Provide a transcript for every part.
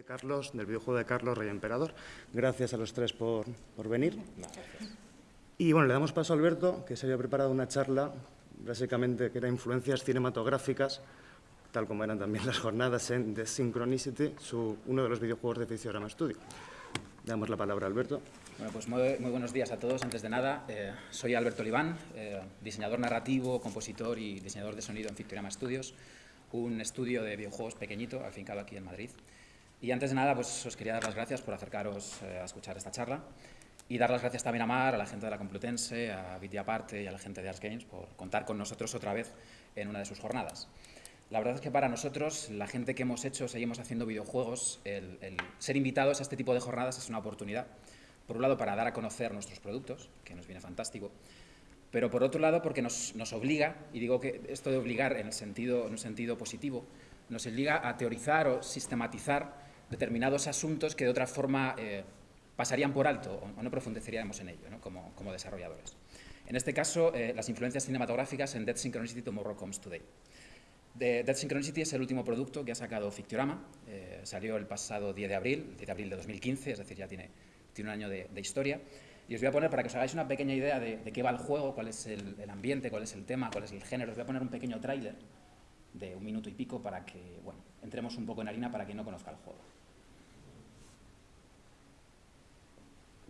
De Carlos, del videojuego de Carlos Rey Emperador. Gracias a los tres por, por venir. Y bueno, le damos paso a Alberto, que se había preparado una charla, básicamente que era influencias cinematográficas, tal como eran también las jornadas en The Synchronicity, su, uno de los videojuegos de Ficiorama Studio. Damos la palabra a Alberto. Bueno, pues muy, muy buenos días a todos. Antes de nada, eh, soy Alberto Oliván, eh, diseñador narrativo, compositor y diseñador de sonido en Fictoriama Studios, un estudio de videojuegos pequeñito, afincado aquí en Madrid. Y antes de nada, pues os quería dar las gracias por acercaros eh, a escuchar esta charla y dar las gracias también a Mar, a la gente de la Complutense, a Aparte y a la gente de Ars Games por contar con nosotros otra vez en una de sus jornadas. La verdad es que para nosotros, la gente que hemos hecho, seguimos haciendo videojuegos, el, el ser invitados a este tipo de jornadas es una oportunidad. Por un lado, para dar a conocer nuestros productos, que nos viene fantástico, pero por otro lado, porque nos, nos obliga, y digo que esto de obligar en, el sentido, en un sentido positivo, nos obliga a teorizar o sistematizar determinados asuntos que de otra forma eh, pasarían por alto o, no profundizaríamos en ello ¿no? como, como, desarrolladores. En este caso, eh, las influencias cinematográficas en Dead Synchronicity Tomorrow Comes Today. De Dead Synchronicity es el último producto que ha sacado Fictiorama, eh, salió el pasado 10 de abril, 10 de abril de 2015, es decir, ya tiene, tiene un año de, de, historia. Y os voy a poner, para que os hagáis una pequeña idea de, de qué va el juego, cuál es el, el, ambiente, cuál es el tema, cuál es el género, os voy a poner un pequeño tráiler de un minuto y pico para que, bueno, entremos un poco en harina para quien no conozca el juego. Se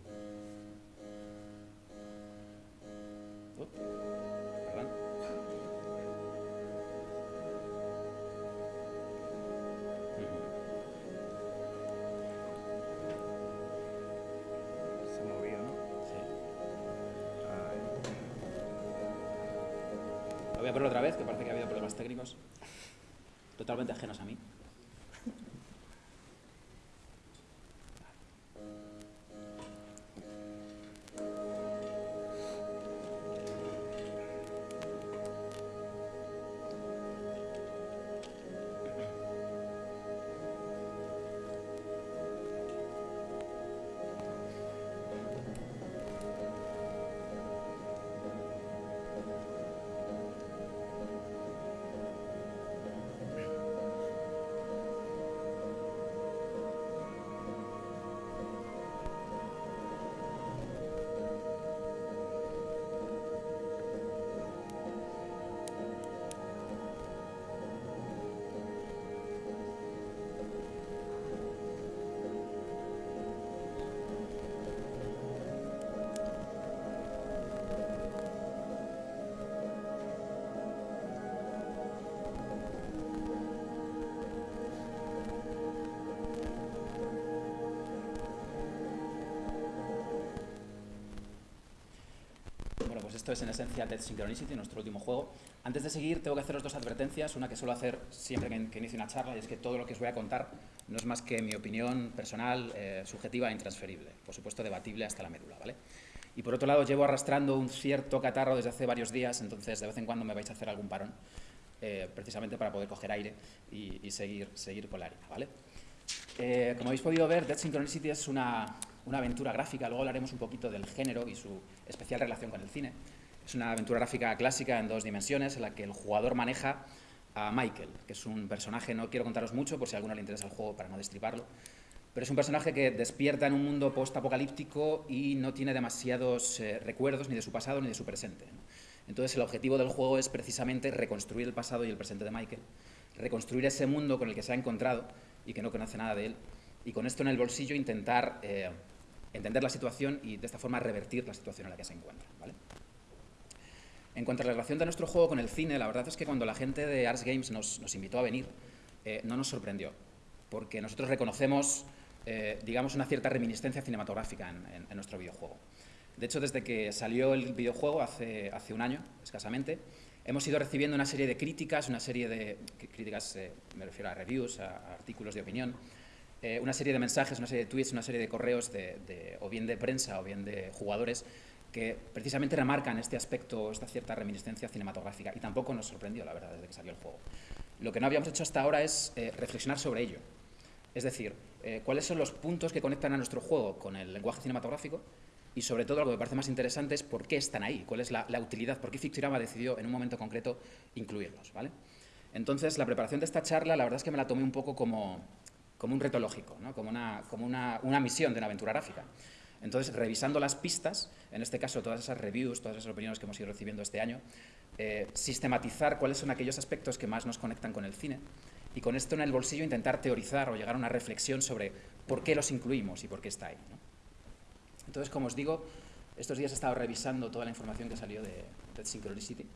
movió, ¿no? Lo voy a poner otra vez, que parece que ha habido problemas técnicos totalmente ajenos a mí. Esto es en esencia Dead Synchronicity, nuestro último juego. Antes de seguir, tengo que haceros dos advertencias. Una que suelo hacer siempre que, que inicio una charla, y es que todo lo que os voy a contar no es más que mi opinión personal, eh, subjetiva e intransferible. Por supuesto, debatible hasta la médula, ¿vale? Y por otro lado, llevo arrastrando un cierto catarro desde hace varios días, entonces de vez en cuando me vais a hacer algún parón, eh, precisamente para poder coger aire y, y seguir, seguir con la harina, ¿vale? Eh, como habéis podido ver, Dead Synchronicity es una, una aventura gráfica, luego hablaremos un poquito del género y su especial relación con el cine. Es una aventura gráfica clásica en dos dimensiones en la que el jugador maneja a Michael, que es un personaje, no quiero contaros mucho por si a alguno le interesa el juego para no destriparlo, pero es un personaje que despierta en un mundo post-apocalíptico y no tiene demasiados eh, recuerdos ni de su pasado ni de su presente. ¿no? Entonces el objetivo del juego es precisamente reconstruir el pasado y el presente de Michael, reconstruir ese mundo con el que se ha encontrado y que no conoce nada de él, y con esto en el bolsillo intentar eh, entender la situación y de esta forma revertir la situación en la que se encuentra. ¿vale? En cuanto a la relación de nuestro juego con el cine, la verdad es que cuando la gente de Ars Games nos, nos invitó a venir, eh, no nos sorprendió, porque nosotros reconocemos, eh, digamos, una cierta reminiscencia cinematográfica en, en, en, nuestro videojuego. De hecho, desde que salió el videojuego hace, hace un año, escasamente, hemos ido recibiendo una serie de críticas, una serie de críticas, eh, me refiero a reviews, a, a artículos de opinión, eh, una serie de mensajes, una serie de tweets, una serie de correos, de, de, o bien de prensa o bien de jugadores, que precisamente remarcan este aspecto, esta cierta reminiscencia cinematográfica. Y tampoco nos sorprendió, la verdad, desde que salió el juego. Lo que no habíamos hecho hasta ahora es eh, reflexionar sobre ello. Es decir, eh, cuáles son los puntos que conectan a nuestro juego con el lenguaje cinematográfico y sobre todo lo que me parece más interesante es por qué están ahí, cuál es la, la utilidad, por qué Fictirama decidió en un momento concreto incluirlos. ¿vale? Entonces, la preparación de esta charla, la verdad es que me la tomé un poco como, como un reto lógico, como, una, como una, una misión de una aventura gráfica. Entonces, revisando las pistas, en este caso todas esas reviews, todas esas opiniones que hemos ido recibiendo este año, eh, sistematizar cuáles son aquellos aspectos que más nos conectan con el cine y con esto en el bolsillo intentar teorizar o llegar a una reflexión sobre por qué los incluimos y por qué está ahí. Entonces, como os digo, estos días he estado revisando toda la información que salió de, de Synchronicity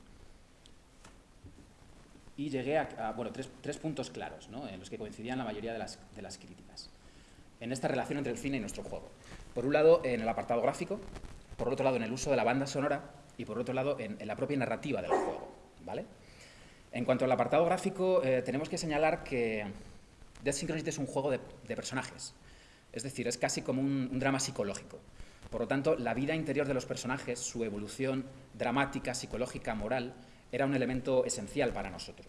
y llegué a, bueno, tres, puntos claros en los que coincidían la mayoría de las, de las críticas en esta relación entre el cine y nuestro juego. Por un lado, en el apartado gráfico, por otro lado, en el uso de la banda sonora y por otro lado, en, la propia narrativa del juego. ¿vale? En cuanto al apartado gráfico, eh, tenemos que señalar que Death Synchronicity es un juego de, personajes. Es decir, es casi como un, drama psicológico. Por lo tanto, la vida interior de los personajes, su evolución dramática, psicológica, moral, era un elemento esencial para nosotros.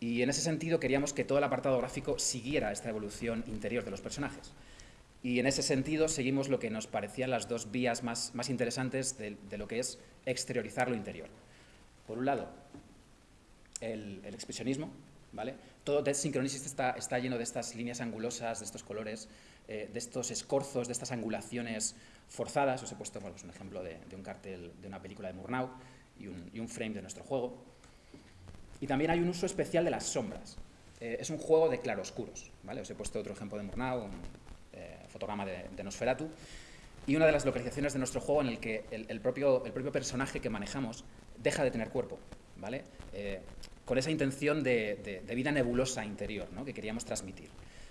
Y en ese sentido queríamos que todo el apartado gráfico siguiera esta evolución interior de los personajes. Y en ese sentido seguimos lo que nos parecían las dos vías más, más interesantes de, lo que es exteriorizar lo interior. Por un lado, el, expresionismo, ¿vale? Todo Dead Synchronicity está, lleno de estas líneas angulosas, de estos colores, eh, de estos escorzos, de estas angulaciones forzadas. Os he puesto un ejemplo de, un cartel de una película de Murnau y un, y un, frame de nuestro juego. Y también hay un uso especial de las sombras. Eh, es un juego de claroscuros, ¿vale? Os he puesto otro ejemplo de Murnau, fotograma de, Nosferatu, y una de las localizaciones de nuestro juego en el que el, propio, el propio personaje que manejamos deja de tener cuerpo, ¿vale? Eh, con esa intención de, vida nebulosa interior ¿no? que queríamos transmitir.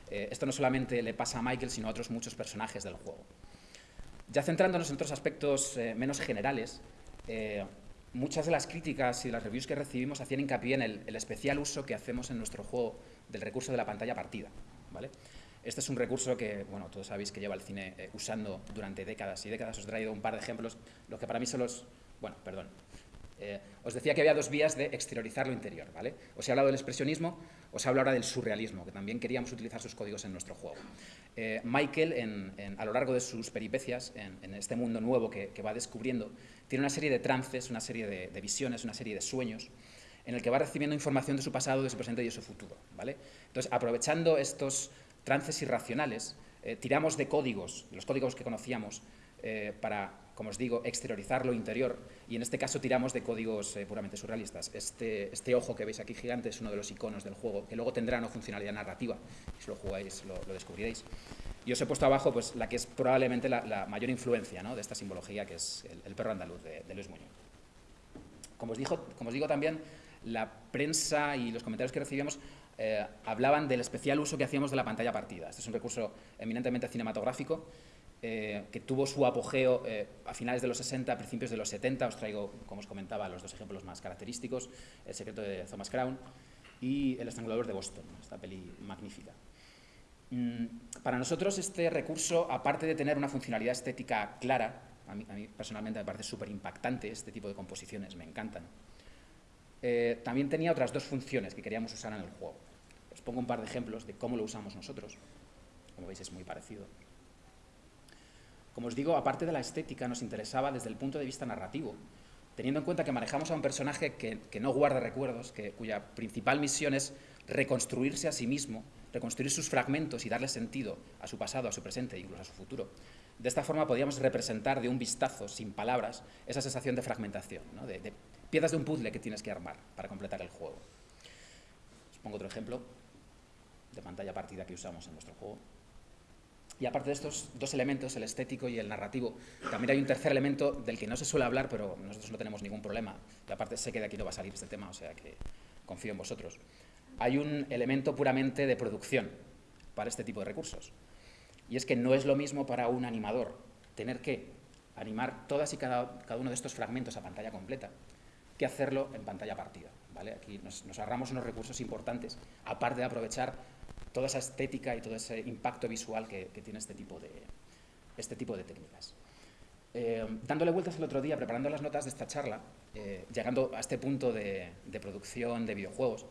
Eh, esto no solamente le pasa a Michael, sino a otros muchos personajes del juego. Ya centrándonos en otros aspectos eh, menos generales, muchas de las críticas y las reviews que recibimos hacían hincapié en el, especial uso que hacemos en nuestro juego del recurso de la pantalla partida. ¿vale? Este es un recurso que, bueno, todos sabéis que lleva el cine eh, usando durante décadas y décadas. Os he traído un par de ejemplos, los que para mí son los... Bueno, perdón. Eh, os decía que había dos vías de exteriorizar lo interior, ¿vale? Os he hablado del expresionismo, os hablo ahora del surrealismo, que también queríamos utilizar sus códigos en nuestro juego. Eh, Michael, a lo largo de sus peripecias, en, este mundo nuevo que, va descubriendo, tiene una serie de trances, una serie de, visiones, una serie de sueños, en el que va recibiendo información de su pasado, de su presente y de su futuro, ¿vale? Entonces, aprovechando estos trances irracionales, eh, tiramos de códigos, los códigos que conocíamos, eh, para, como os digo, exteriorizar lo interior, y en este caso tiramos de códigos eh, puramente surrealistas. Este, este, ojo que veis aquí gigante es uno de los iconos del juego, que luego tendrá una funcionalidad narrativa, si lo jugáis lo, descubriréis. Y os he puesto abajo pues, la que es probablemente la, mayor influencia de esta simbología, que es el, perro andaluz de, Luis Muñoz. Como os, dijo, como os digo también, la prensa y los comentarios que recibimos eh, hablaban del especial uso que hacíamos de la pantalla partida. Este es un recurso eminentemente cinematográfico eh, que tuvo su apogeo eh, a finales de los 60, a principios de los 70. Os traigo, como os comentaba, los dos ejemplos más característicos, El secreto de Thomas Crown y El estrangulador de Boston, esta peli magnífica. Mm, para nosotros este recurso, aparte de tener una funcionalidad estética clara, a mí, a personalmente me parece súper impactante este tipo de composiciones, me encantan, también tenía otras dos funciones que queríamos usar en el juego. Os pongo un par de ejemplos de cómo lo usamos nosotros. Como veis es muy parecido. Como os digo, aparte de la estética, nos interesaba desde el punto de vista narrativo, teniendo en cuenta que manejamos a un personaje que, no guarda recuerdos, que, cuya principal misión es reconstruirse a sí mismo, reconstruir sus fragmentos y darle sentido a su pasado, a su presente e incluso a su futuro. De esta forma podíamos representar de un vistazo, sin palabras, esa sensación de fragmentación, de, de piezas de un puzzle que tienes que armar para completar el juego. Os pongo otro ejemplo de pantalla partida que usamos en nuestro juego. Y aparte de estos dos elementos, el estético y el narrativo, también hay un tercer elemento del que no se suele hablar, pero nosotros no tenemos ningún problema. Y aparte sé que de aquí no va a salir este tema, o sea que confío en vosotros. Hay un elemento puramente de producción para este tipo de recursos. Y es que no es lo mismo para un animador tener que animar todas y cada, uno de estos fragmentos a pantalla completa que hacerlo en pantalla partida. ¿vale? Aquí nos, nos ahorramos unos recursos importantes, aparte de aprovechar toda esa estética y todo ese impacto visual que, tiene este tipo de, este tipo de técnicas. Eh, dándole vueltas el otro día, preparando las notas de esta charla, eh, llegando a este punto de, producción de videojuegos,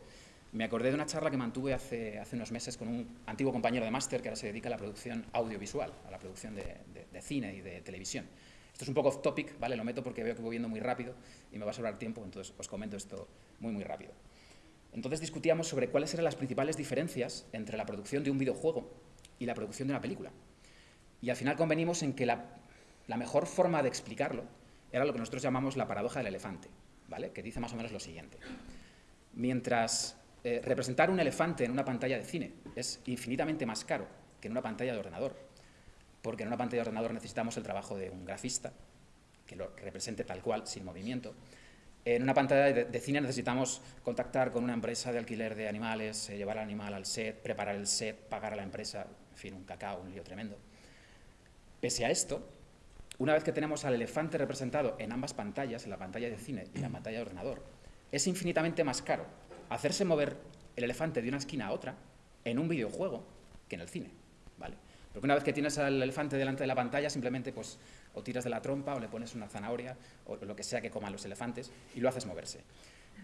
me acordé de una charla que mantuve hace, unos meses con un antiguo compañero de máster que ahora se dedica a la producción audiovisual, a la producción de, cine y de televisión. Esto es un poco off topic, ¿vale? Lo meto porque veo que voy viendo muy rápido y me va a sobrar tiempo, entonces os comento esto muy, muy rápido. Entonces discutíamos sobre cuáles eran las principales diferencias entre la producción de un videojuego y la producción de una película. Y al final convenimos en que la, mejor forma de explicarlo era lo que nosotros llamamos la paradoja del elefante, ¿vale? que dice más o menos lo siguiente. Mientras eh, representar un elefante en una pantalla de cine es infinitamente más caro que en una pantalla de ordenador, porque en una pantalla de ordenador necesitamos el trabajo de un grafista, que lo represente tal cual, sin movimiento, en una pantalla de, cine necesitamos contactar con una empresa de alquiler de animales, eh, llevar al animal al set, preparar el set, pagar a la empresa, en fin, un cacao, un lío tremendo. Pese a esto, una vez que tenemos al elefante representado en ambas pantallas, en la pantalla de cine y la pantalla de ordenador, es infinitamente más caro hacerse mover el elefante de una esquina a otra en un videojuego que en el cine, ¿vale? Porque una vez que tienes al elefante delante de la pantalla, simplemente pues, o tiras de la trompa o le pones una zanahoria o lo que sea que coman los elefantes y lo haces moverse.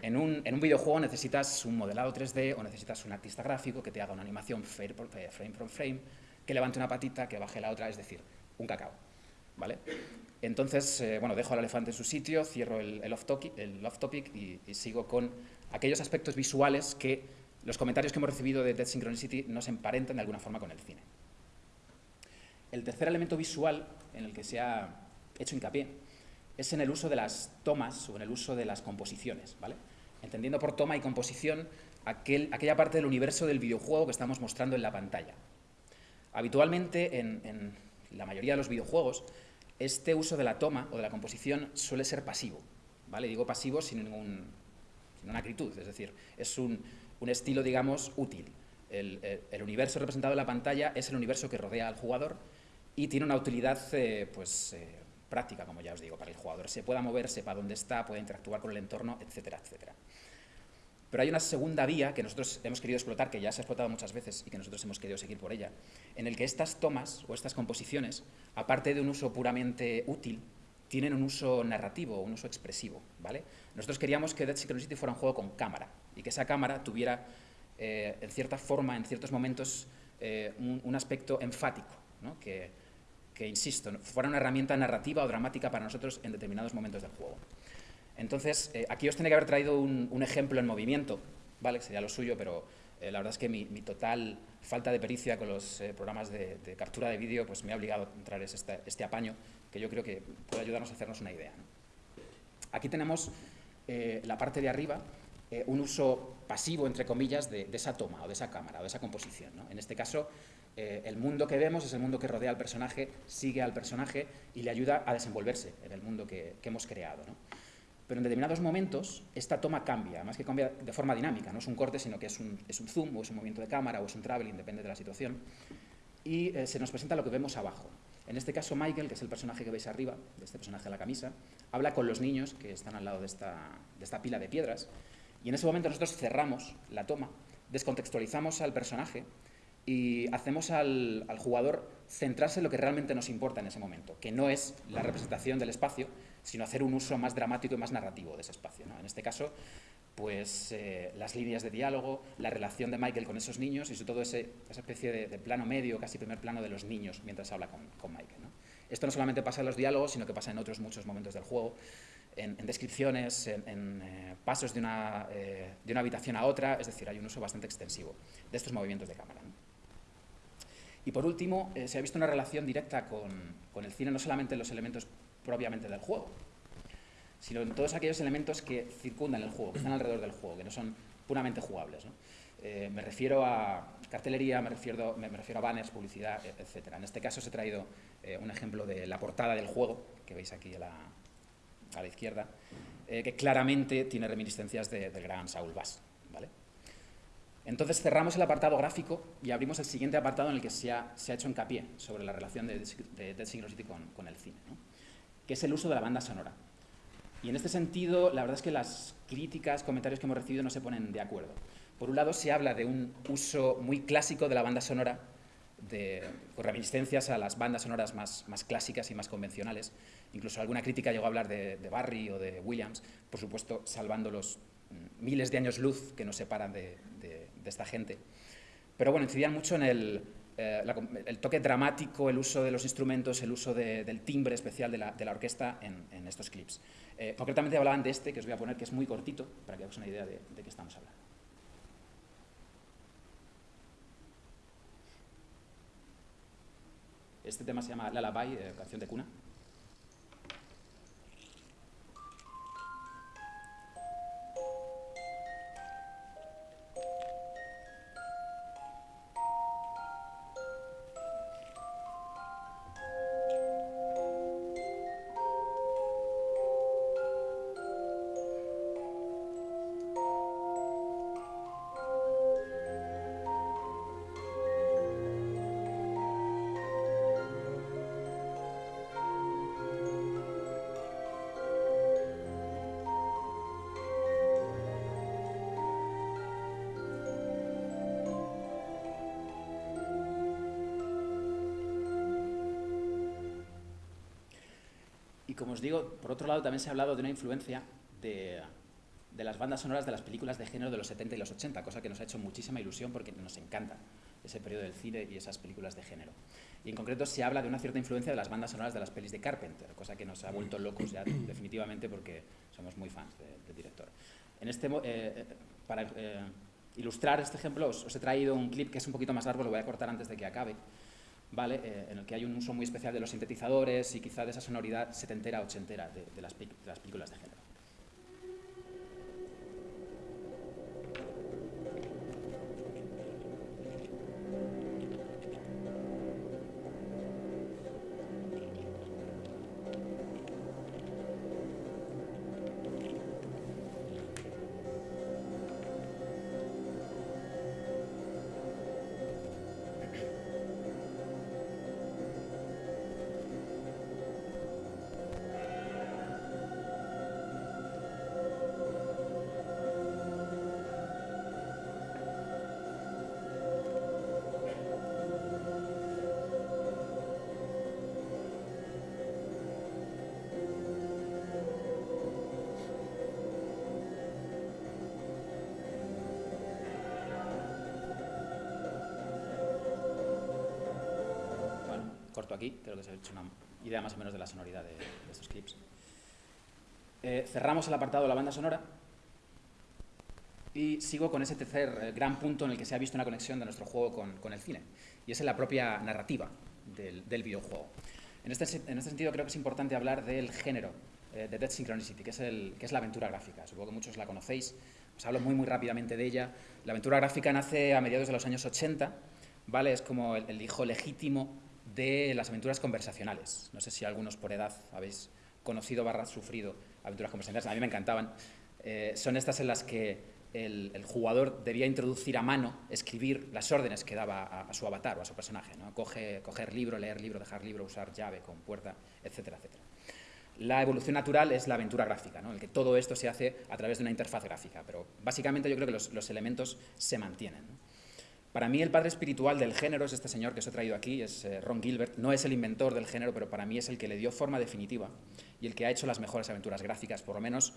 En un, en un videojuego necesitas un modelado 3D o necesitas un artista gráfico que te haga una animación frame por frame, que levante una patita, que baje la otra, es decir, un cacao. ¿vale? Entonces, eh, bueno, dejo al elefante en su sitio, cierro el, off-topic off y, y sigo con aquellos aspectos visuales que los comentarios que hemos recibido de Dead Synchronicity nos emparentan de alguna forma con el cine. El tercer elemento visual en el que se ha hecho hincapié es en el uso de las tomas o en el uso de las composiciones, ¿vale? entendiendo por toma y composición aquella parte del universo del videojuego que estamos mostrando en la pantalla. Habitualmente, en, la mayoría de los videojuegos, este uso de la toma o de la composición suele ser pasivo. ¿vale? Digo pasivo sin, ningún, ninguna acritud, es decir, es un, estilo, digamos, útil. El, el, universo representado en la pantalla es el universo que rodea al jugador y tiene una utilidad eh, pues, eh, práctica, como ya os digo, para el jugador. Se pueda mover, sepa dónde está, puede interactuar con el entorno, etcétera, etcétera. Pero hay una segunda vía que nosotros hemos querido explotar, que ya se ha explotado muchas veces y que nosotros hemos querido seguir por ella, en el que estas tomas o estas composiciones, aparte de un uso puramente útil, tienen un uso narrativo, un uso expresivo. ¿vale? Nosotros queríamos que Dead Synchronicity fuera un juego con cámara y que esa cámara tuviera, eh, en cierta forma, en ciertos momentos, un, un, aspecto enfático, ¿no? que, que, insisto, fuera una herramienta narrativa o dramática para nosotros en determinados momentos del juego. Entonces, eh, aquí os tenía que haber traído un, ejemplo en movimiento, ¿vale? sería lo suyo, pero eh, la verdad es que mi, total falta de pericia con los eh, programas de, captura de vídeo pues me ha obligado a entrar este, este, apaño, que yo creo que puede ayudarnos a hacernos una idea. Aquí tenemos la parte de arriba, un uso pasivo, entre comillas, de, esa toma o de esa cámara o de esa composición. En este caso, eh, el mundo que vemos es el mundo que rodea al personaje, sigue al personaje y le ayuda a desenvolverse en el mundo que, hemos creado. Pero en determinados momentos esta toma cambia, más que cambia de forma dinámica, no es un corte, sino que es un, zoom o es un movimiento de cámara o es un traveling, depende de la situación, y eh, se nos presenta lo que vemos abajo. En este caso Michael, que es el personaje que veis arriba, de este personaje de la camisa, habla con los niños que están al lado de esta, de esta pila de piedras, y en ese momento nosotros cerramos la toma, descontextualizamos al personaje y hacemos al, jugador centrarse en lo que realmente nos importa en ese momento, que no es la representación del espacio, sino hacer un uso más dramático y más narrativo de ese espacio. En este caso, pues eh, las líneas de diálogo, la relación de Michael con esos niños y sobre todo esa especie de, plano medio, casi primer plano de los niños mientras habla con, Michael. Esto no solamente pasa en los diálogos, sino que pasa en otros muchos momentos del juego, en, descripciones, en, eh, pasos de una, eh, de una habitación a otra, es decir, hay un uso bastante extensivo de estos movimientos de cámara. Y por último, se ha visto una relación directa con, el cine, no solamente en los elementos propiamente del juego, sino en todos aquellos elementos que circundan el juego, que están alrededor del juego, que no son puramente jugables. Eh, me refiero a cartelería, me refiero, me, refiero a banners, publicidad, e, etc. En este caso os he traído eh, un ejemplo de la portada del juego, que veis aquí a la, a la izquierda, que claramente tiene reminiscencias del gran Saul Bass. Entonces cerramos el apartado gráfico y abrimos el siguiente apartado en el que se ha, se ha hecho hincapié sobre la relación de, Dead Synchronicity con, con, el cine, que es el uso de la banda sonora. Y en este sentido, la verdad es que las críticas, comentarios que hemos recibido no se ponen de acuerdo. Por un lado, se habla de un uso muy clásico de la banda sonora, de, con reminiscencias a las bandas sonoras más, más, clásicas y más convencionales. Incluso alguna crítica llegó a hablar de, de Barry o de Williams, por supuesto, salvando los mm, miles de años luz que nos separan de, esta gente. Pero bueno, incidían mucho en el, eh, el, toque dramático, el uso de los instrumentos, el uso del timbre especial de la, de la orquesta en, estos clips. Eh, concretamente hablaban de este, que os voy a poner, que es muy cortito, para que hagáis una idea de, de qué estamos hablando. Este tema se llama Lullaby, eh, canción de cuna. Como os digo, por otro lado también se ha hablado de una influencia de, las bandas sonoras de las películas de género de los 70 y los 80, cosa que nos ha hecho muchísima ilusión porque nos encanta ese periodo del cine y esas películas de género. Y en concreto se habla de una cierta influencia de las bandas sonoras de las pelis de Carpenter, cosa que nos ha vuelto locos ya definitivamente porque somos muy fans del director. En este, eh, eh, para eh, ilustrar este ejemplo os, he traído un clip que es un poquito más largo, lo voy a cortar antes de que acabe, ¿vale? Eh, en el que hay un uso muy especial de los sintetizadores y quizá de esa sonoridad setentera, ochentera de, las, de las películas de género. Se ha hecho una idea más o menos de la sonoridad de, estos clips. Eh, cerramos el apartado de la banda sonora y sigo con ese tercer eh, gran punto en el que se ha visto una conexión de nuestro juego con, el cine, y es en la propia narrativa del, videojuego. En este, en este, sentido creo que es importante hablar del género eh, de Dead Synchronicity, que es, el, que es la aventura gráfica. Supongo que muchos la conocéis, os hablo muy muy rápidamente de ella. La aventura gráfica nace a mediados de los años 80, ¿vale? es como el hijo legítimo de las aventuras conversacionales. No sé si algunos por edad habéis conocido barra sufrido aventuras conversacionales, a mí me encantaban. Eh, son estas en las que el, jugador debía introducir a mano, escribir las órdenes que daba a, su avatar o a su personaje. ¿no? Coge, coger libro, leer libro, dejar libro, usar llave con puerta, etcétera, etcétera. La evolución natural es la aventura gráfica, en el que todo esto se hace a través de una interfaz gráfica, pero básicamente yo creo que los, elementos se mantienen. Para mí el padre espiritual del género es este señor que os he traído aquí, es eh, Ron Gilbert. No es el inventor del género, pero para mí es el que le dio forma definitiva y el que ha hecho las mejores aventuras gráficas, por lo menos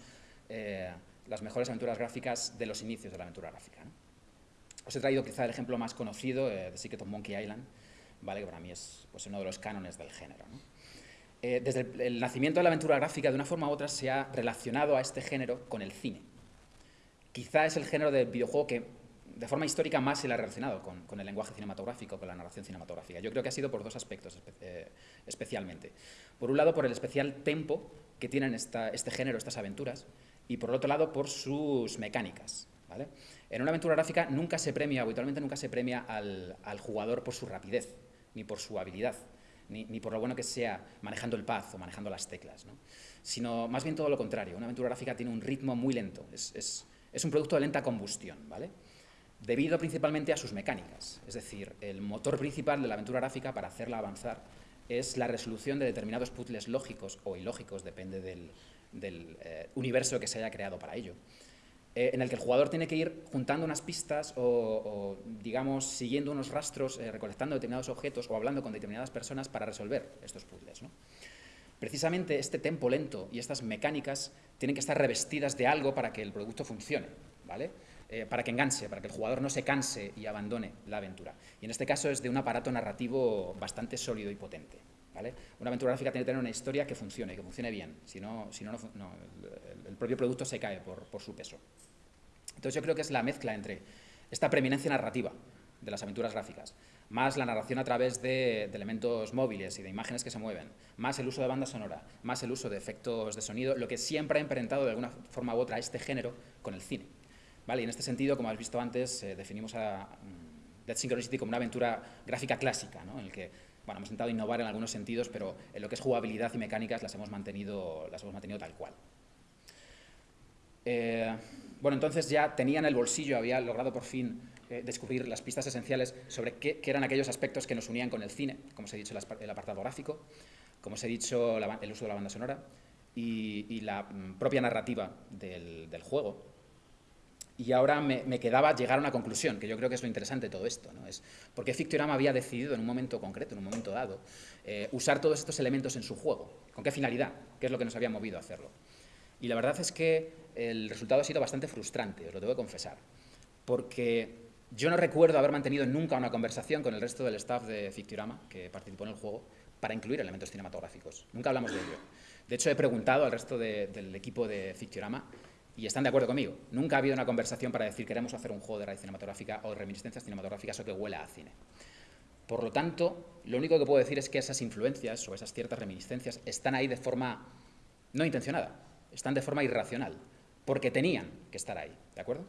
eh, las mejores aventuras gráficas de los inicios de la aventura gráfica. Os he traído quizá el ejemplo más conocido, eh, de Secret of Monkey Island, ¿vale? que para mí es pues, uno de los cánones del género. desde el nacimiento de la aventura gráfica, de una forma u otra, se ha relacionado a este género con el cine. Quizá es el género del videojuego que de forma histórica más se le ha relacionado con, el lenguaje cinematográfico, con la narración cinematográfica. Yo creo que ha sido por dos aspectos eh, especialmente. Por un lado, por el especial tempo que tienen este género, estas aventuras, y por otro lado, por sus mecánicas. En una aventura gráfica nunca se premia, habitualmente nunca se premia al, jugador por su rapidez, ni por su habilidad, ni, por lo bueno que sea manejando el pad o manejando las teclas, sino más bien todo lo contrario. Una aventura gráfica tiene un ritmo muy lento, es, es un producto de lenta combustión. ¿vale? Debido principalmente a sus mecánicas. Es decir, el motor principal de la aventura gráfica para hacerla avanzar es la resolución de determinados puzzles lógicos o ilógicos, depende del, eh, universo que se haya creado para ello, eh, en el que el jugador tiene que ir juntando unas pistas o, digamos, siguiendo unos rastros, eh, recolectando determinados objetos o hablando con determinadas personas para resolver estos puzzles. Precisamente este tempo lento y estas mecánicas tienen que estar revestidas de algo para que el producto funcione. ¿vale? Eh, para que enganche, para que el jugador no se canse y abandone la aventura. Y en este caso es de un aparato narrativo bastante sólido y potente. ¿vale? Una aventura gráfica tiene que tener una historia que funcione, que funcione bien, si no, si no, el, propio producto se cae por, su peso. Entonces yo creo que es la mezcla entre esta preeminencia narrativa de las aventuras gráficas, más la narración a través de, elementos móviles y de imágenes que se mueven, más el uso de banda sonora, más el uso de efectos de sonido, lo que siempre ha emparentado de alguna forma u otra este género con el cine. ¿Vale? Y en este sentido, como has visto antes, eh, definimos a mm, Dead Synchronicity como una aventura gráfica clásica, ¿no? en el que bueno, hemos intentado innovar en algunos sentidos, pero en lo que es jugabilidad y mecánicas las hemos mantenido, las hemos mantenido tal cual. Eh, bueno, entonces ya tenía en el bolsillo, había logrado por fin eh, descubrir las pistas esenciales sobre qué, eran aquellos aspectos que nos unían con el cine, como os he dicho, el apartado gráfico, como os he dicho, el uso de la banda sonora y, la mm, propia narrativa del, juego. Y ahora me, quedaba llegar a una conclusión, que yo creo que es lo interesante de todo esto. ¿no? Es porque Fictorama había decidido en un momento concreto, en un momento dado, eh, usar todos estos elementos en su juego. ¿Con qué finalidad? ¿Qué es lo que nos había movido a hacerlo? Y la verdad es que el resultado ha sido bastante frustrante, os lo tengo que confesar. Porque yo no recuerdo haber mantenido nunca una conversación con el resto del staff de Fictiorama que participó en el juego para incluir elementos cinematográficos. Nunca hablamos de ello. De hecho, he preguntado al resto del equipo de Fictiorama y están de acuerdo conmigo. Nunca ha habido una conversación para decir queremos hacer un juego de raíz cinematográfica o reminiscencias cinematográficas o que huela a cine. Por lo tanto, lo único que puedo decir es que esas influencias o esas ciertas reminiscencias están ahí de forma no intencionada, están de forma irracional, porque tenían que estar ahí, ¿de acuerdo?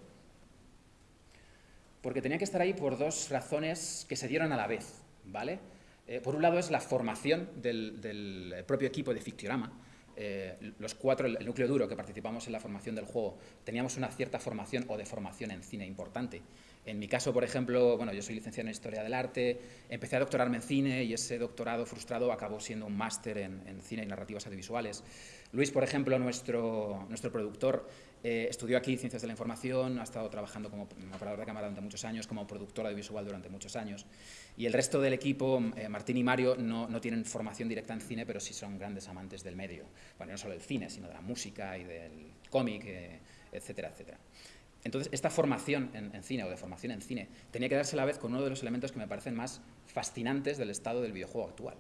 porque tenía que estar ahí por dos razones que se dieron a la vez, ¿vale? Eh, por un lado es la formación del, propio equipo de Fictiorama, eh, los cuatro, el, núcleo duro que participamos en la formación del juego, teníamos una cierta formación o de formación en cine importante. En mi caso, por ejemplo, bueno, yo soy licenciado en Historia del Arte, empecé a doctorarme en cine y ese doctorado frustrado acabó siendo un máster en, en cine y narrativas audiovisuales. Luis, por ejemplo, nuestro, nuestro productor, eh, estudió aquí Ciencias de la Información, ha estado trabajando como operador de cámara durante muchos años, como productor audiovisual durante muchos años. Y el resto del equipo, eh, Martín y Mario, no, no, tienen formación directa en cine, pero sí son grandes amantes del medio. Bueno, no solo del cine, sino de la música y del cómic, eh, etcétera, etcétera. Entonces, esta formación en, en, cine o de formación en cine tenía que darse a la vez con uno de los elementos que me parecen más fascinantes del estado del videojuego actual.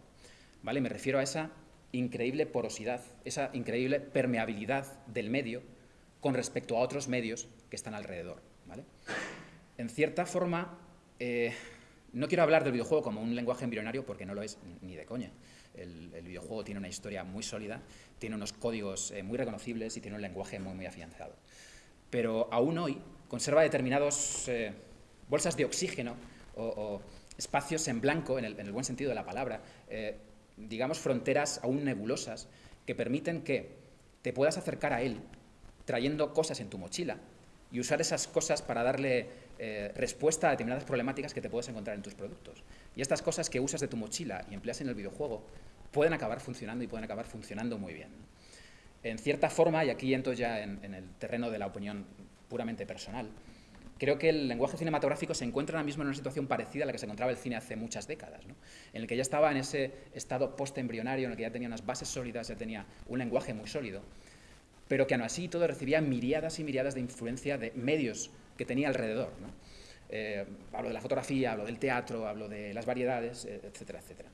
¿Vale? Me refiero a esa increíble porosidad, esa increíble permeabilidad del medio con respecto a otros medios que están alrededor. ¿vale? En cierta forma, eh, no quiero hablar del videojuego como un lenguaje embrionario porque no lo es ni de coña. El, videojuego tiene una historia muy sólida, tiene unos códigos eh, muy reconocibles y tiene un lenguaje muy, muy afianzado. Pero aún hoy conserva determinados eh, bolsas de oxígeno o, espacios en blanco, en el, buen sentido de la palabra, digamos, fronteras aún nebulosas que permiten que te puedas acercar a él trayendo cosas en tu mochila y usar esas cosas para darle eh, respuesta a determinadas problemáticas que te puedes encontrar en tus productos. Y estas cosas que usas de tu mochila y empleas en el videojuego pueden acabar funcionando y pueden acabar funcionando muy bien. En cierta forma, y aquí entro ya en el terreno de la opinión puramente personal, creo que el lenguaje cinematográfico se encuentra ahora mismo en una situación parecida a la que se encontraba el cine hace muchas décadas, en el que ya estaba en ese estado post-embrionario, en el que ya tenía unas bases sólidas, ya tenía un lenguaje muy sólido, pero que aún así todo recibía miriadas y miriadas de influencia de medios que tenía alrededor. Eh, hablo de la fotografía, hablo del teatro, hablo de las variedades, eh, etcétera, etcétera.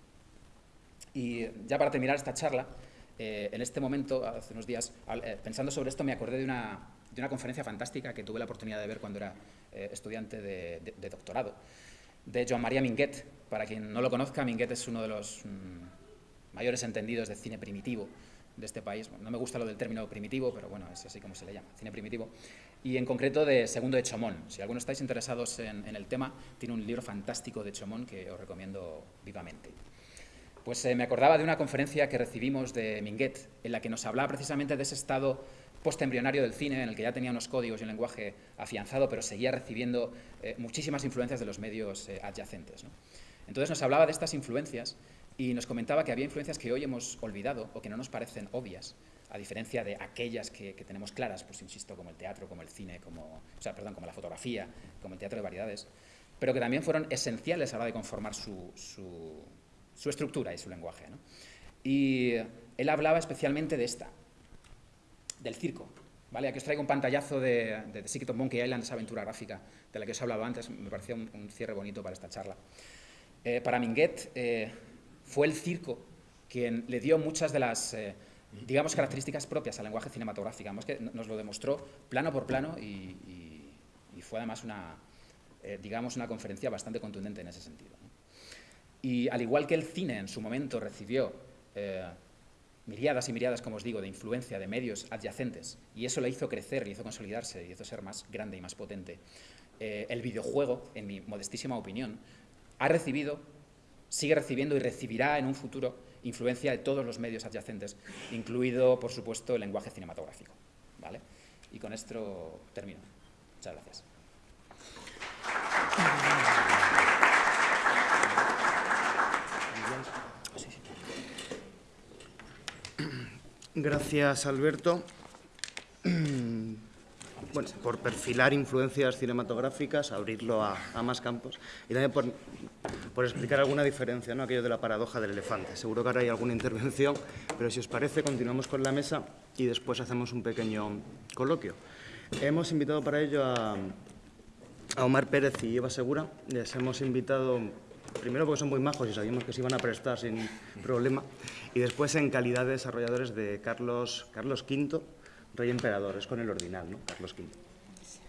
Y ya para terminar esta charla, eh, en este momento, hace unos días, pensando sobre esto, me acordé de una, de una conferencia fantástica que tuve la oportunidad de ver cuando era eh, estudiante de, doctorado, de Joan María Minguet. Para quien no lo conozca, Minguet es uno de los mm, mayores entendidos de cine primitivo de este país. no me gusta lo del término primitivo, pero bueno, es así como se le llama, cine primitivo. Y en concreto de Segundo de Chomón. Si alguno estáis interesados en, el tema, tiene un libro fantástico de Chomón que os recomiendo vivamente. Pues eh, me acordaba de una conferencia que recibimos de Minguet, en la que nos hablaba precisamente de ese estado postembrionario del cine, en el que ya tenía unos códigos y un lenguaje afianzado, pero seguía recibiendo eh, muchísimas influencias de los medios eh, adyacentes. Entonces nos hablaba de estas influencias y nos comentaba que había influencias que hoy hemos olvidado o que no nos parecen obvias, a diferencia de aquellas que, tenemos claras, pues insisto, como el teatro, como el cine, como, o sea, perdón, como la fotografía, como el teatro de variedades, pero que también fueron esenciales a la hora de conformar su estructura y su lenguaje. Y él hablaba especialmente de esta, del circo. ¿vale? Aquí os traigo un pantallazo de, de The Secret of Monkey Island, esa aventura gráfica de la que os he hablado antes, me parecía un, cierre bonito para esta charla. Eh, para Minguet eh, fue el circo quien le dio muchas de las, eh, digamos, características propias al lenguaje cinematográfico. que nos lo demostró plano por plano y, fue además una, digamos, una conferencia bastante contundente en ese sentido. Y al igual que el cine en su momento recibió miriadas y miriadas, como os digo, de influencia de medios adyacentes, y eso le hizo crecer, le hizo consolidarse, le hizo ser más grande y más potente, eh, el videojuego, en mi modestísima opinión, ha recibido, sigue recibiendo y recibirá en un futuro influencia de todos los medios adyacentes, incluido, por supuesto, el lenguaje cinematográfico. ¿vale? Y con esto termino. Muchas gracias. Gracias, Alberto. Bueno, por perfilar influencias cinematográficas, abrirlo a, más campos y también por, explicar alguna diferencia, ¿no? aquello de la paradoja del elefante. Seguro que ahora hay alguna intervención, pero si os parece, continuamos con la mesa y después hacemos un pequeño coloquio. Hemos invitado para ello a, a Omar Pérez y Eva Segura. Les hemos invitado primero porque son muy majos y sabíamos que se iban a prestar sin problema, y después en calidad de desarrolladores de Carlos, Carlos V, Rey Emperador, es con el ordinal, ¿no? Carlos V.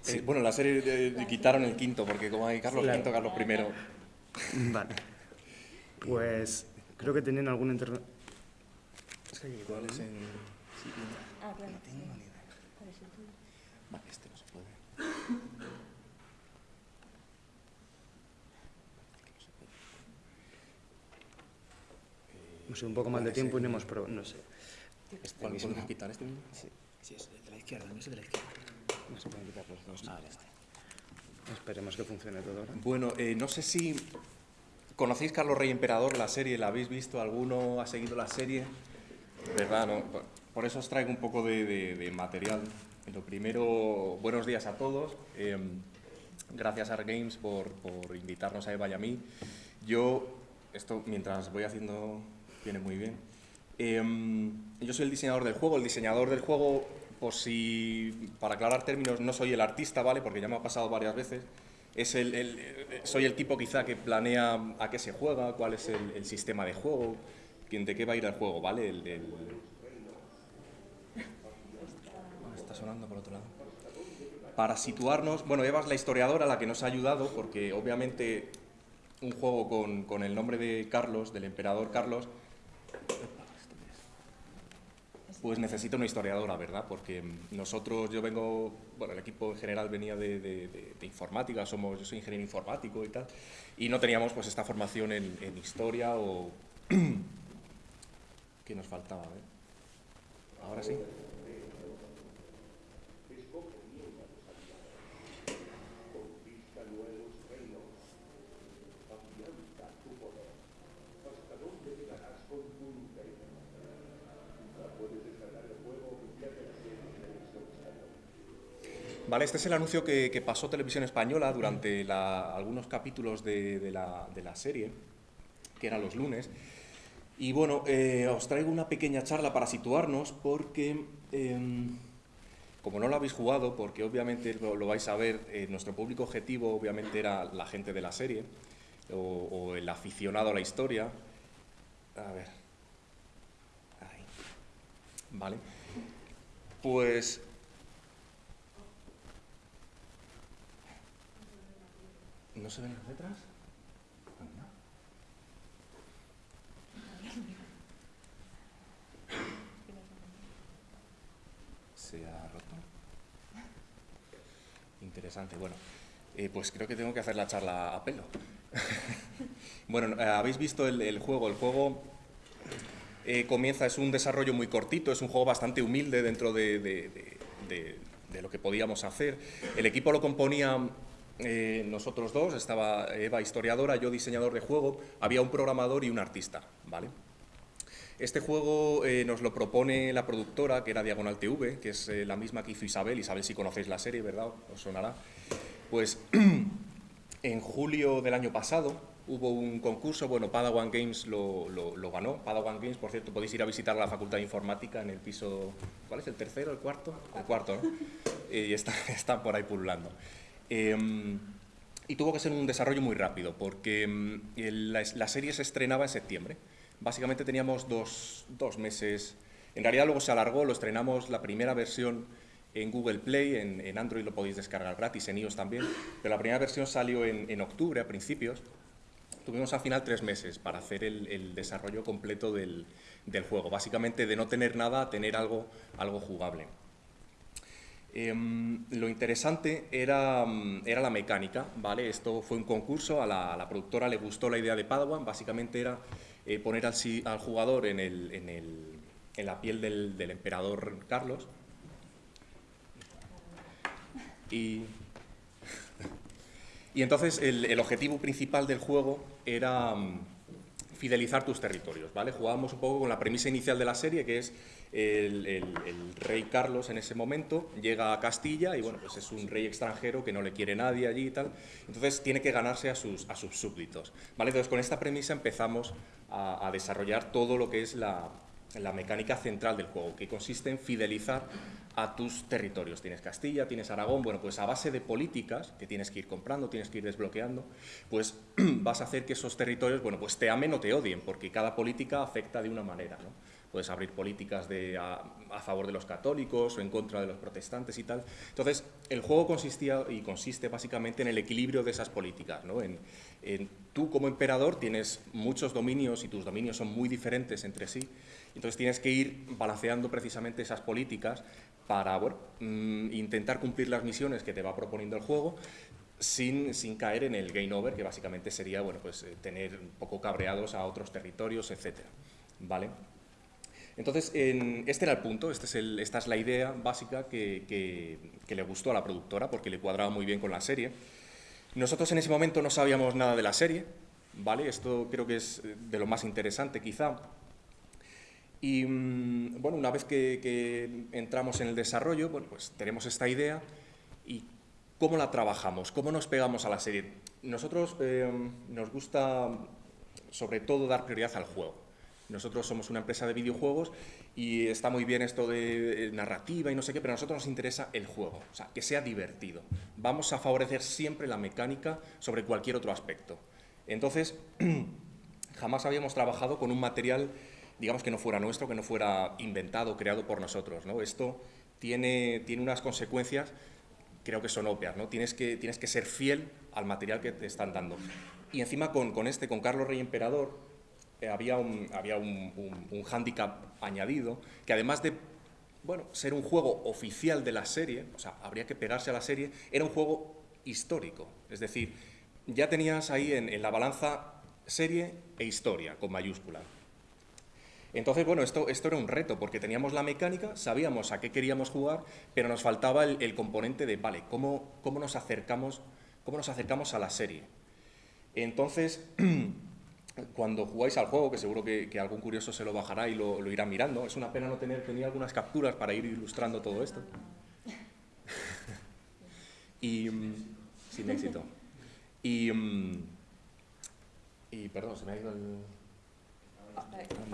Sí, bueno, la serie eh, quitaron el quinto, porque como hay Carlos V, Carlos I. Vale. Pues creo que tenían alguna intervención. Es que igual es en... Ah, claro. Vale, este no se puede. No sé, un poco más de tiempo y no hemos probado, no sé. Este ¿Cuál podemos quitar este mismo? Sí, sí, es de la izquierda, no es de la izquierda. No se pueden quitar los dos. Ah, este. Esperemos que funcione todo ahora. Bueno, eh, no sé si conocéis Carlos Rey Emperador, la serie, ¿la habéis visto? ¿Alguno ha seguido la serie? ¿Verdad? No? Por eso os traigo un poco de, material. Lo primero, buenos días a todos. Em, gracias a Art Games por, por invitarnos a Eva y a mí. Yo, esto mientras voy haciendo viene muy bien. Em, yo soy el diseñador del juego. El diseñador del juego, por si, para aclarar términos, no soy el artista, ¿vale? Porque ya me ha pasado varias veces. Es el, soy el tipo quizá que planea a qué se juega, cuál es el, sistema de juego, de qué va a ir el juego, ¿vale? El, ah, está sonando por otro lado. Para situarnos, bueno, Eva es la historiadora la que nos ha ayudado, porque obviamente un juego con, con el nombre de Carlos, del emperador Carlos, pues necesito una historiadora, ¿verdad? Porque nosotros, yo vengo, bueno, el equipo en general venía de, informática, somos, yo soy ingeniero informático y tal, y no teníamos pues esta formación en, en historia o... ¿Qué nos faltaba? Ahora sí. Vale, este es el anuncio que, pasó Televisión Española durante algunos capítulos de, la, serie, que eran los lunes. Y bueno, eh, os traigo una pequeña charla para situarnos porque, em, como no lo habéis jugado, porque obviamente lo, vais a ver, eh, nuestro público objetivo obviamente era la gente de la serie o, o el aficionado a la historia. A ver. Ahí. Vale. Pues ¿No se ven las letras? ¿Se ha roto? Interesante. Bueno, eh, pues creo que tengo que hacer la charla a pelo. bueno, eh, habéis visto el, juego. El juego eh, comienza, es un desarrollo muy cortito, es un juego bastante humilde dentro de, de lo que podíamos hacer. El equipo lo componía eh, nosotros dos, estaba Eva historiadora, yo diseñador de juego, había un programador y un artista, ¿vale? Este juego eh, nos lo propone la productora, que era Diagonal TV, que es eh, la misma que hizo Isabel, Isabel si conocéis la serie, ¿verdad? Os sonará. Pues en julio del año pasado hubo un concurso, bueno, Padawan Games lo, lo, ganó, Padawan Games, por cierto, podéis ir a visitar la Facultad de Informática en el piso, ¿cuál es? ¿El tercero, el cuarto? El cuarto, ¿no? y está, están por ahí pululando. Em, y tuvo que ser un desarrollo muy rápido, porque em, la, serie se estrenaba en septiembre. Básicamente teníamos dos, meses, en realidad luego se alargó, lo estrenamos la primera versión en Google Play, en, Android lo podéis descargar gratis, en iOS también, pero la primera versión salió en, octubre, a principios. tuvimos al final tres meses para hacer el, desarrollo completo del, juego. Básicamente de no tener nada a tener algo, algo jugable. Em, lo interesante era, era, la mecánica, ¿vale? Esto fue un concurso, a la, productora le gustó la idea de Padawan, básicamente era eh, poner al, al jugador en, el, en, el, en, la piel del, del emperador Carlos y y entonces el, objetivo principal del juego era mm, fidelizar tus territorios, ¿vale? Jugábamos un poco con la premisa inicial de la serie, que es el, rey Carlos en ese momento llega a Castilla y bueno, pues es un rey extranjero que no le quiere nadie allí y tal, entonces tiene que ganarse a sus, a sus súbditos, ¿vale? Entonces con esta premisa empezamos a, desarrollar todo lo que es la, la mecánica central del juego, que consiste en fidelizar a tus territorios. Tienes Castilla, tienes Aragón, bueno, pues a base de políticas que tienes que ir comprando, tienes que ir desbloqueando, pues vas a hacer que esos territorios, bueno, pues te amen o te odien, porque cada política afecta de una manera, ¿no? Puedes abrir políticas de, a, favor de los católicos o en contra de los protestantes y tal. Entonces, el juego consistía y consiste básicamente en el equilibrio de esas políticas, ¿no? En, en, tú como emperador tienes muchos dominios y tus dominios son muy diferentes entre sí, entonces tienes que ir balanceando precisamente esas políticas para mm, intentar cumplir las misiones que te va proponiendo el juego sin, caer en el game over, que básicamente sería bueno, pues, eh, tener un poco cabreados a otros territorios, etc. ¿Vale? Entonces, este era el punto, este esta es la idea básica que, que, le gustó a la productora porque le cuadraba muy bien con la serie. Nosotros en ese momento no sabíamos nada de la serie, ¿vale? Esto creo que es de lo más interesante quizá, y mm, bueno, una vez que, entramos en el desarrollo, pues tenemos esta idea y cómo la trabajamos, cómo nos pegamos a la serie. Nosotros eh, nos gusta sobre todo dar prioridad al juego. Nosotros somos una empresa de videojuegos y está muy bien esto de narrativa y no sé qué, pero a nosotros nos interesa el juego, o sea, que sea divertido. Vamos a favorecer siempre la mecánica sobre cualquier otro aspecto. Entonces, jamás habíamos trabajado con un material digamos que no fuera nuestro, que no fuera inventado, creado por nosotros. ¿no? Esto tiene, tiene unas consecuencias, creo que son obvias, ¿no? tienes, que, tienes que ser fiel al material que te están dando. Y encima con, con este, con Carlos Rey Emperador, eh, había, un, había un, un, un hándicap añadido, que además de bueno, ser un juego oficial de la serie, o sea, habría que pegarse a la serie, era un juego histórico. Es decir, ya tenías ahí en, en la balanza serie e historia, con mayúscula. Entonces, bueno, esto, esto era un reto, porque teníamos la mecánica, sabíamos a qué queríamos jugar, pero nos faltaba el, componente de, vale, ¿cómo, cómo, nos acercamos, ¿cómo nos acercamos a la serie? Entonces, cuando jugáis al juego, que seguro que, algún curioso se lo bajará y lo, irá mirando, es una pena no tener, tenía algunas capturas para ir ilustrando todo esto. y, mm, sin éxito. Y, mm, y, perdón, se me ha ido el...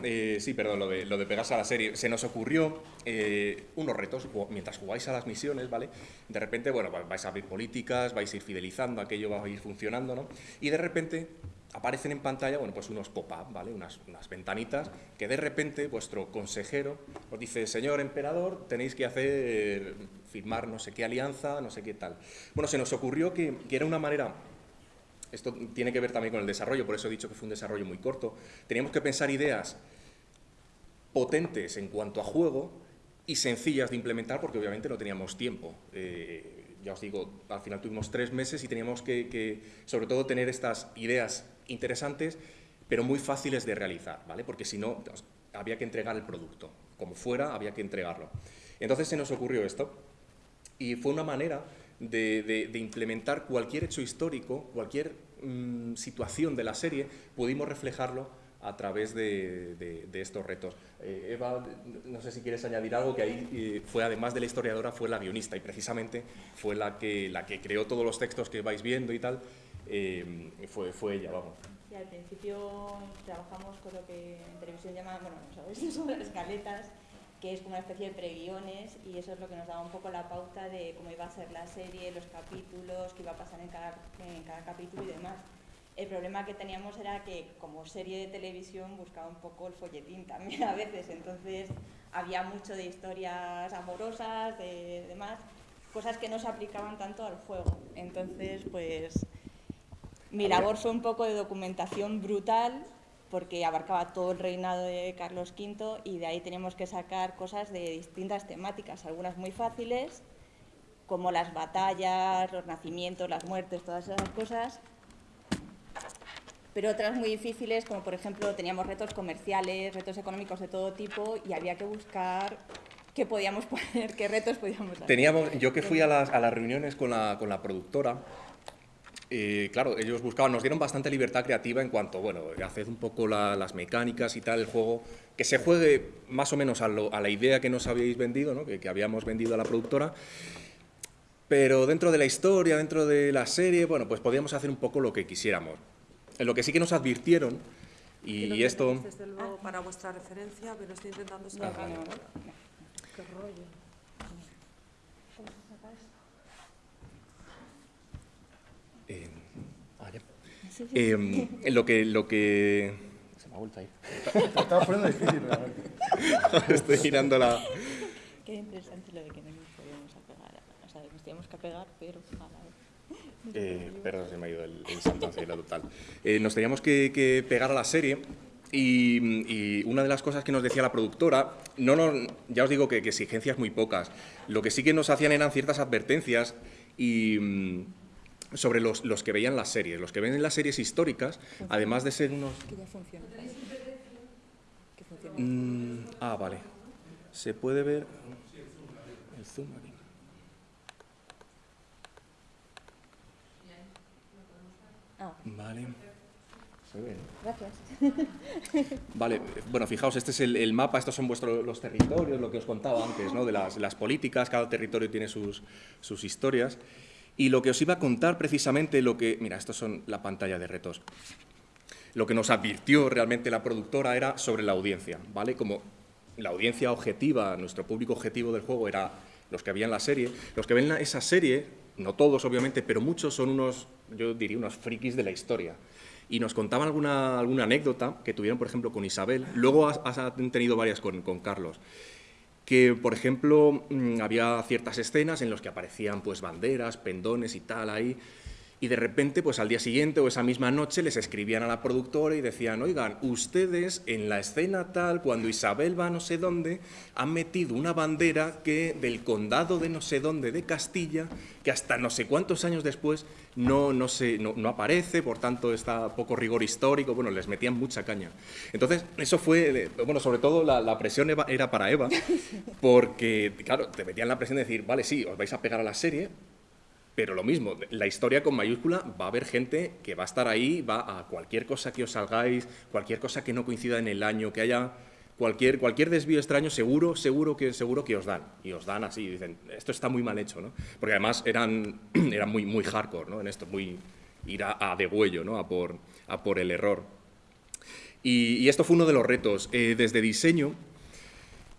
Eh, sí, perdón, lo de, pegarse a la serie. Se nos ocurrió eh, unos retos mientras jugáis a las misiones, ¿vale? De repente, bueno, vais a abrir políticas, vais a ir fidelizando, aquello va a ir funcionando, ¿no? Y de repente aparecen en pantalla, bueno, pues unos pop-up, ¿vale? Unas, unas, ventanitas que de repente vuestro consejero os dice, señor emperador, tenéis que hacer, firmar no sé qué alianza, no sé qué tal. Bueno, se nos ocurrió que, que era una manera esto tiene que ver también con el desarrollo, por eso he dicho que fue un desarrollo muy corto. Teníamos que pensar ideas potentes en cuanto a juego y sencillas de implementar porque obviamente no teníamos tiempo. Eh, ya os digo, al final tuvimos tres meses y teníamos que, sobre todo, tener estas ideas interesantes, pero muy fáciles de realizar, ¿vale? Porque si no, había que entregar el producto. Como fuera, había que entregarlo. Entonces se nos ocurrió esto y fue una manera de, implementar cualquier hecho histórico, cualquier mm, situación de la serie, pudimos reflejarlo a través de, estos retos. Eh, Eva, no sé si quieres añadir algo, que ahí eh, fue, además de la historiadora, fue la guionista y precisamente fue la que, la que creó todos los textos que vais viendo y tal, eh, fue, fue ella, vamos. Sí, al principio trabajamos con lo que en televisión llaman, bueno, no sabéis, son las escaletas, que es como una especie de preguiones y eso es lo que nos daba un poco la pauta de cómo iba a ser la serie, los capítulos, qué iba a pasar en cada, en cada capítulo y demás. El problema que teníamos era que como serie de televisión buscaba un poco el folletín también a veces, entonces había mucho de historias amorosas, de demás, cosas que no se aplicaban tanto al juego. Entonces, pues Mi labor fue un poco de documentación brutal porque abarcaba todo el reinado de Carlos V y de ahí teníamos que sacar cosas de distintas temáticas, algunas muy fáciles, como las batallas, los nacimientos, las muertes, todas esas cosas, pero otras muy difíciles, como por ejemplo teníamos retos comerciales, retos económicos de todo tipo y había que buscar qué podíamos poner, qué retos podíamos hacer. Teníamos, yo que fui a las, a las reuniones con la, con la productora, eh, claro, ellos buscaban, nos dieron bastante libertad creativa en cuanto, bueno, haced un poco las mecánicas y tal, el juego, que se juegue más o menos a, la idea que nos habíais vendido, ¿no? que, que, habíamos vendido a la productora, pero dentro de la historia, dentro de la serie, bueno, pues podíamos hacer un poco lo que quisiéramos. En lo que sí que nos advirtieron, y, y esto... Desde luego, para vuestra referencia, pero estoy intentando. Qué rollo. Eh, ah, ya. Eh, lo que... Lo que... Se me ha vuelto a ir. Estaba poniendo difícil, realmente. Estoy girando la... Qué interesante lo de que no nos podíamos apegar. O sea, nos teníamos que apegar, pero... Eh, perdón, se me ha ido el, el santo cielo total. Eh, nos teníamos que, que, pegar a la serie y, y, una de las cosas que nos decía la productora, no, no, ya os digo que, que exigencias muy pocas, lo que sí que nos hacían eran ciertas advertencias y mm, sobre los, los, que veían las series. Los que ven las series históricas, además de ser unos... Que ya funciona. Que funciona. Mm, ah, vale. Se puede ver el zoom aquí. Ah, Vale. Gracias. Vale, bueno, fijaos, este es el, el, mapa, estos son vuestros los territorios, lo que os contaba antes, ¿no? de las, las políticas, cada territorio tiene sus, sus historias. Y lo que os iba a contar precisamente, lo que... Mira, estos son la pantalla de retos. Lo que nos advirtió realmente la productora era sobre la audiencia, ¿vale? Como la audiencia objetiva, nuestro público objetivo del juego era los que habían la serie. Los que ven esa serie, no todos obviamente, pero muchos son unos, yo diría, unos frikis de la historia. Y nos contaban alguna, alguna anécdota que tuvieron, por ejemplo, con Isabel. Luego han tenido varias con, con Carlos que, por ejemplo, mmm, había ciertas escenas en las que aparecían pues, banderas, pendones y tal ahí, y de repente, pues al día siguiente o esa misma noche les escribían a la productora y decían, oigan, ustedes en la escena tal, cuando Isabel va a no sé dónde, han metido una bandera que del condado de no sé dónde de Castilla, que hasta no sé cuántos años después no, no, se, no, no aparece, por tanto está poco rigor histórico, bueno, les metían mucha caña. Entonces, eso fue, bueno, sobre todo la, la presión era para Eva, porque, claro, te metían la presión de decir, vale, sí, os vais a pegar a la serie, pero lo mismo, la historia con mayúscula va a haber gente que va a estar ahí, va a cualquier cosa que os salgáis, cualquier cosa que no coincida en el año, que haya cualquier, cualquier desvío extraño, seguro, seguro que, seguro que os dan. Y os dan así, dicen, esto está muy mal hecho, ¿no? Porque además eran, eran muy, muy hardcore, ¿no? En esto, muy ir a, a degüello, ¿no? A por, a por el error. Y, esto fue uno de los retos. Eh, desde diseño,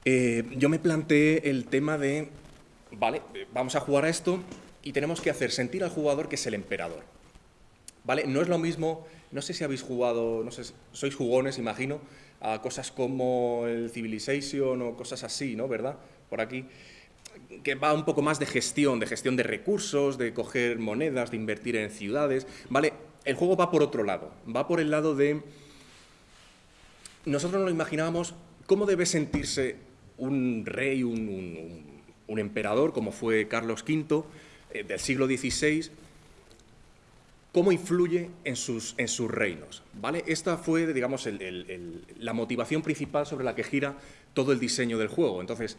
eh, yo me planteé el tema de, vale, vamos a jugar a esto, y tenemos que hacer sentir al jugador que es el emperador. ¿Vale? No es lo mismo, no sé si habéis jugado, no sé, sois jugones, imagino, a cosas como el Civilization o cosas así, ¿no? ¿Verdad? Por aquí que va un poco más de gestión, de gestión de recursos, de coger monedas, de invertir en ciudades, ¿vale? El juego va por otro lado, va por el lado de... Nosotros nos lo imaginábamos cómo debe sentirse un rey, un, un, un emperador, como fue Carlos V, eh, del siglo XVI, cómo influye en sus, en sus reinos. ¿vale? Esta fue, digamos, la motivación principal sobre la que gira todo el diseño del juego. Entonces,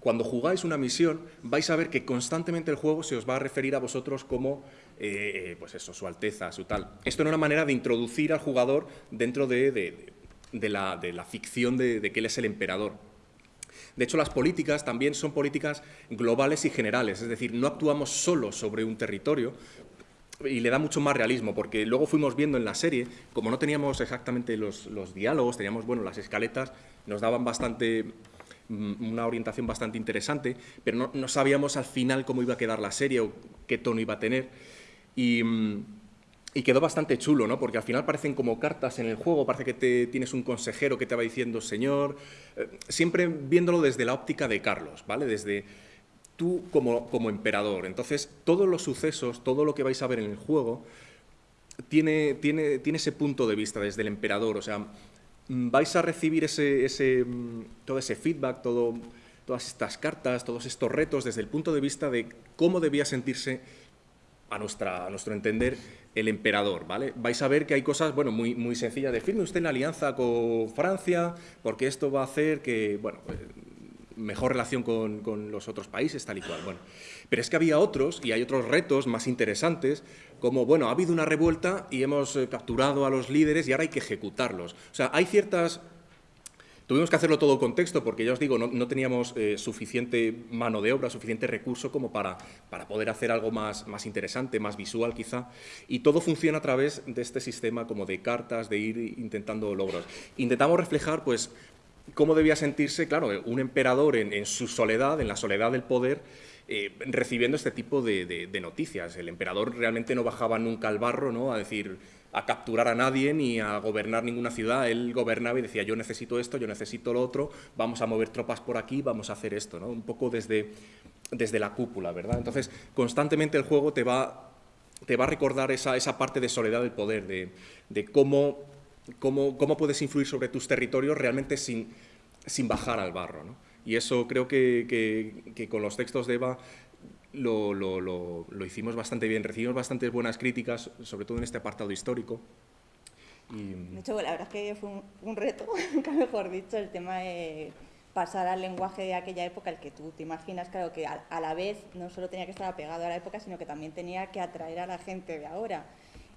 cuando jugáis una misión, vais a ver que constantemente el juego se os va a referir a vosotros como, eh, pues eso, su alteza, su tal. Esto es una manera de introducir al jugador dentro de, de, de la, ficción de, que él es el emperador. De hecho, las políticas también son políticas globales y generales, es decir, no actuamos solo sobre un territorio, y le da mucho más realismo, porque luego fuimos viendo en la serie, como no teníamos exactamente los, los diálogos, teníamos, bueno, las escaletas, nos daban bastante una orientación bastante interesante, pero no, no, sabíamos al final cómo iba a quedar la serie o qué tono iba a tener. Y, y, quedó bastante chulo, ¿no? Porque al final parecen como cartas en el juego, parece que te, tienes un consejero que te va diciendo, señor, eh, siempre viéndolo desde la óptica de Carlos, ¿vale? Desde tú como, como emperador. Entonces, todos los sucesos, todo lo que vais a ver en el juego, tiene, tiene, tiene ese punto de vista desde el emperador, o sea, mm, vais a recibir ese, ese, mm, todo ese feedback, todo, todas estas cartas, todos estos retos desde el punto de vista de cómo debía sentirse a, nuestra, a nuestro entender el emperador, ¿vale? Vais a ver que hay cosas, bueno, muy, muy sencillas de firme usted en alianza con Francia, porque esto va a hacer que, bueno, eh, mejor relación con, con, los otros países, tal y cual. Bueno, pero es que había otros, y hay otros retos más interesantes, como, bueno, ha habido una revuelta y hemos eh, capturado a los líderes y ahora hay que ejecutarlos. O sea, hay ciertas Tuvimos que hacerlo todo con texto porque, ya os digo, no, teníamos eh, suficiente mano de obra, suficiente recurso como para, para poder hacer algo más, más, interesante, más visual quizá. Y todo funciona a través de este sistema como de cartas, de ir intentando logros. Intentamos reflejar, pues, cómo debía sentirse, claro, un emperador en, su soledad, en la soledad del poder, eh, recibiendo este tipo de, de, noticias. El emperador realmente no bajaba nunca al barro ¿no? a decir a capturar a nadie ni a gobernar ninguna ciudad. Él gobernaba y decía, yo necesito esto, yo necesito lo otro, vamos a mover tropas por aquí, vamos a hacer esto, ¿no? Un poco desde, desde la cúpula, ¿verdad? Entonces, constantemente el juego te va, te va a recordar esa, esa parte de soledad del poder, de, de cómo, cómo, cómo, puedes influir sobre tus territorios realmente sin, sin bajar al barro, ¿no? Y eso creo que, que, que con los textos de Eva lo, lo, lo, lo, hicimos bastante bien, recibimos bastantes buenas críticas, sobre todo en este apartado histórico. Y... De hecho, la verdad es que fue un, un reto, nunca mejor dicho, el tema de pasar al lenguaje de aquella época, el que tú te imaginas, claro, que a, a la vez no solo tenía que estar apegado a la época, sino que también tenía que atraer a la gente de ahora.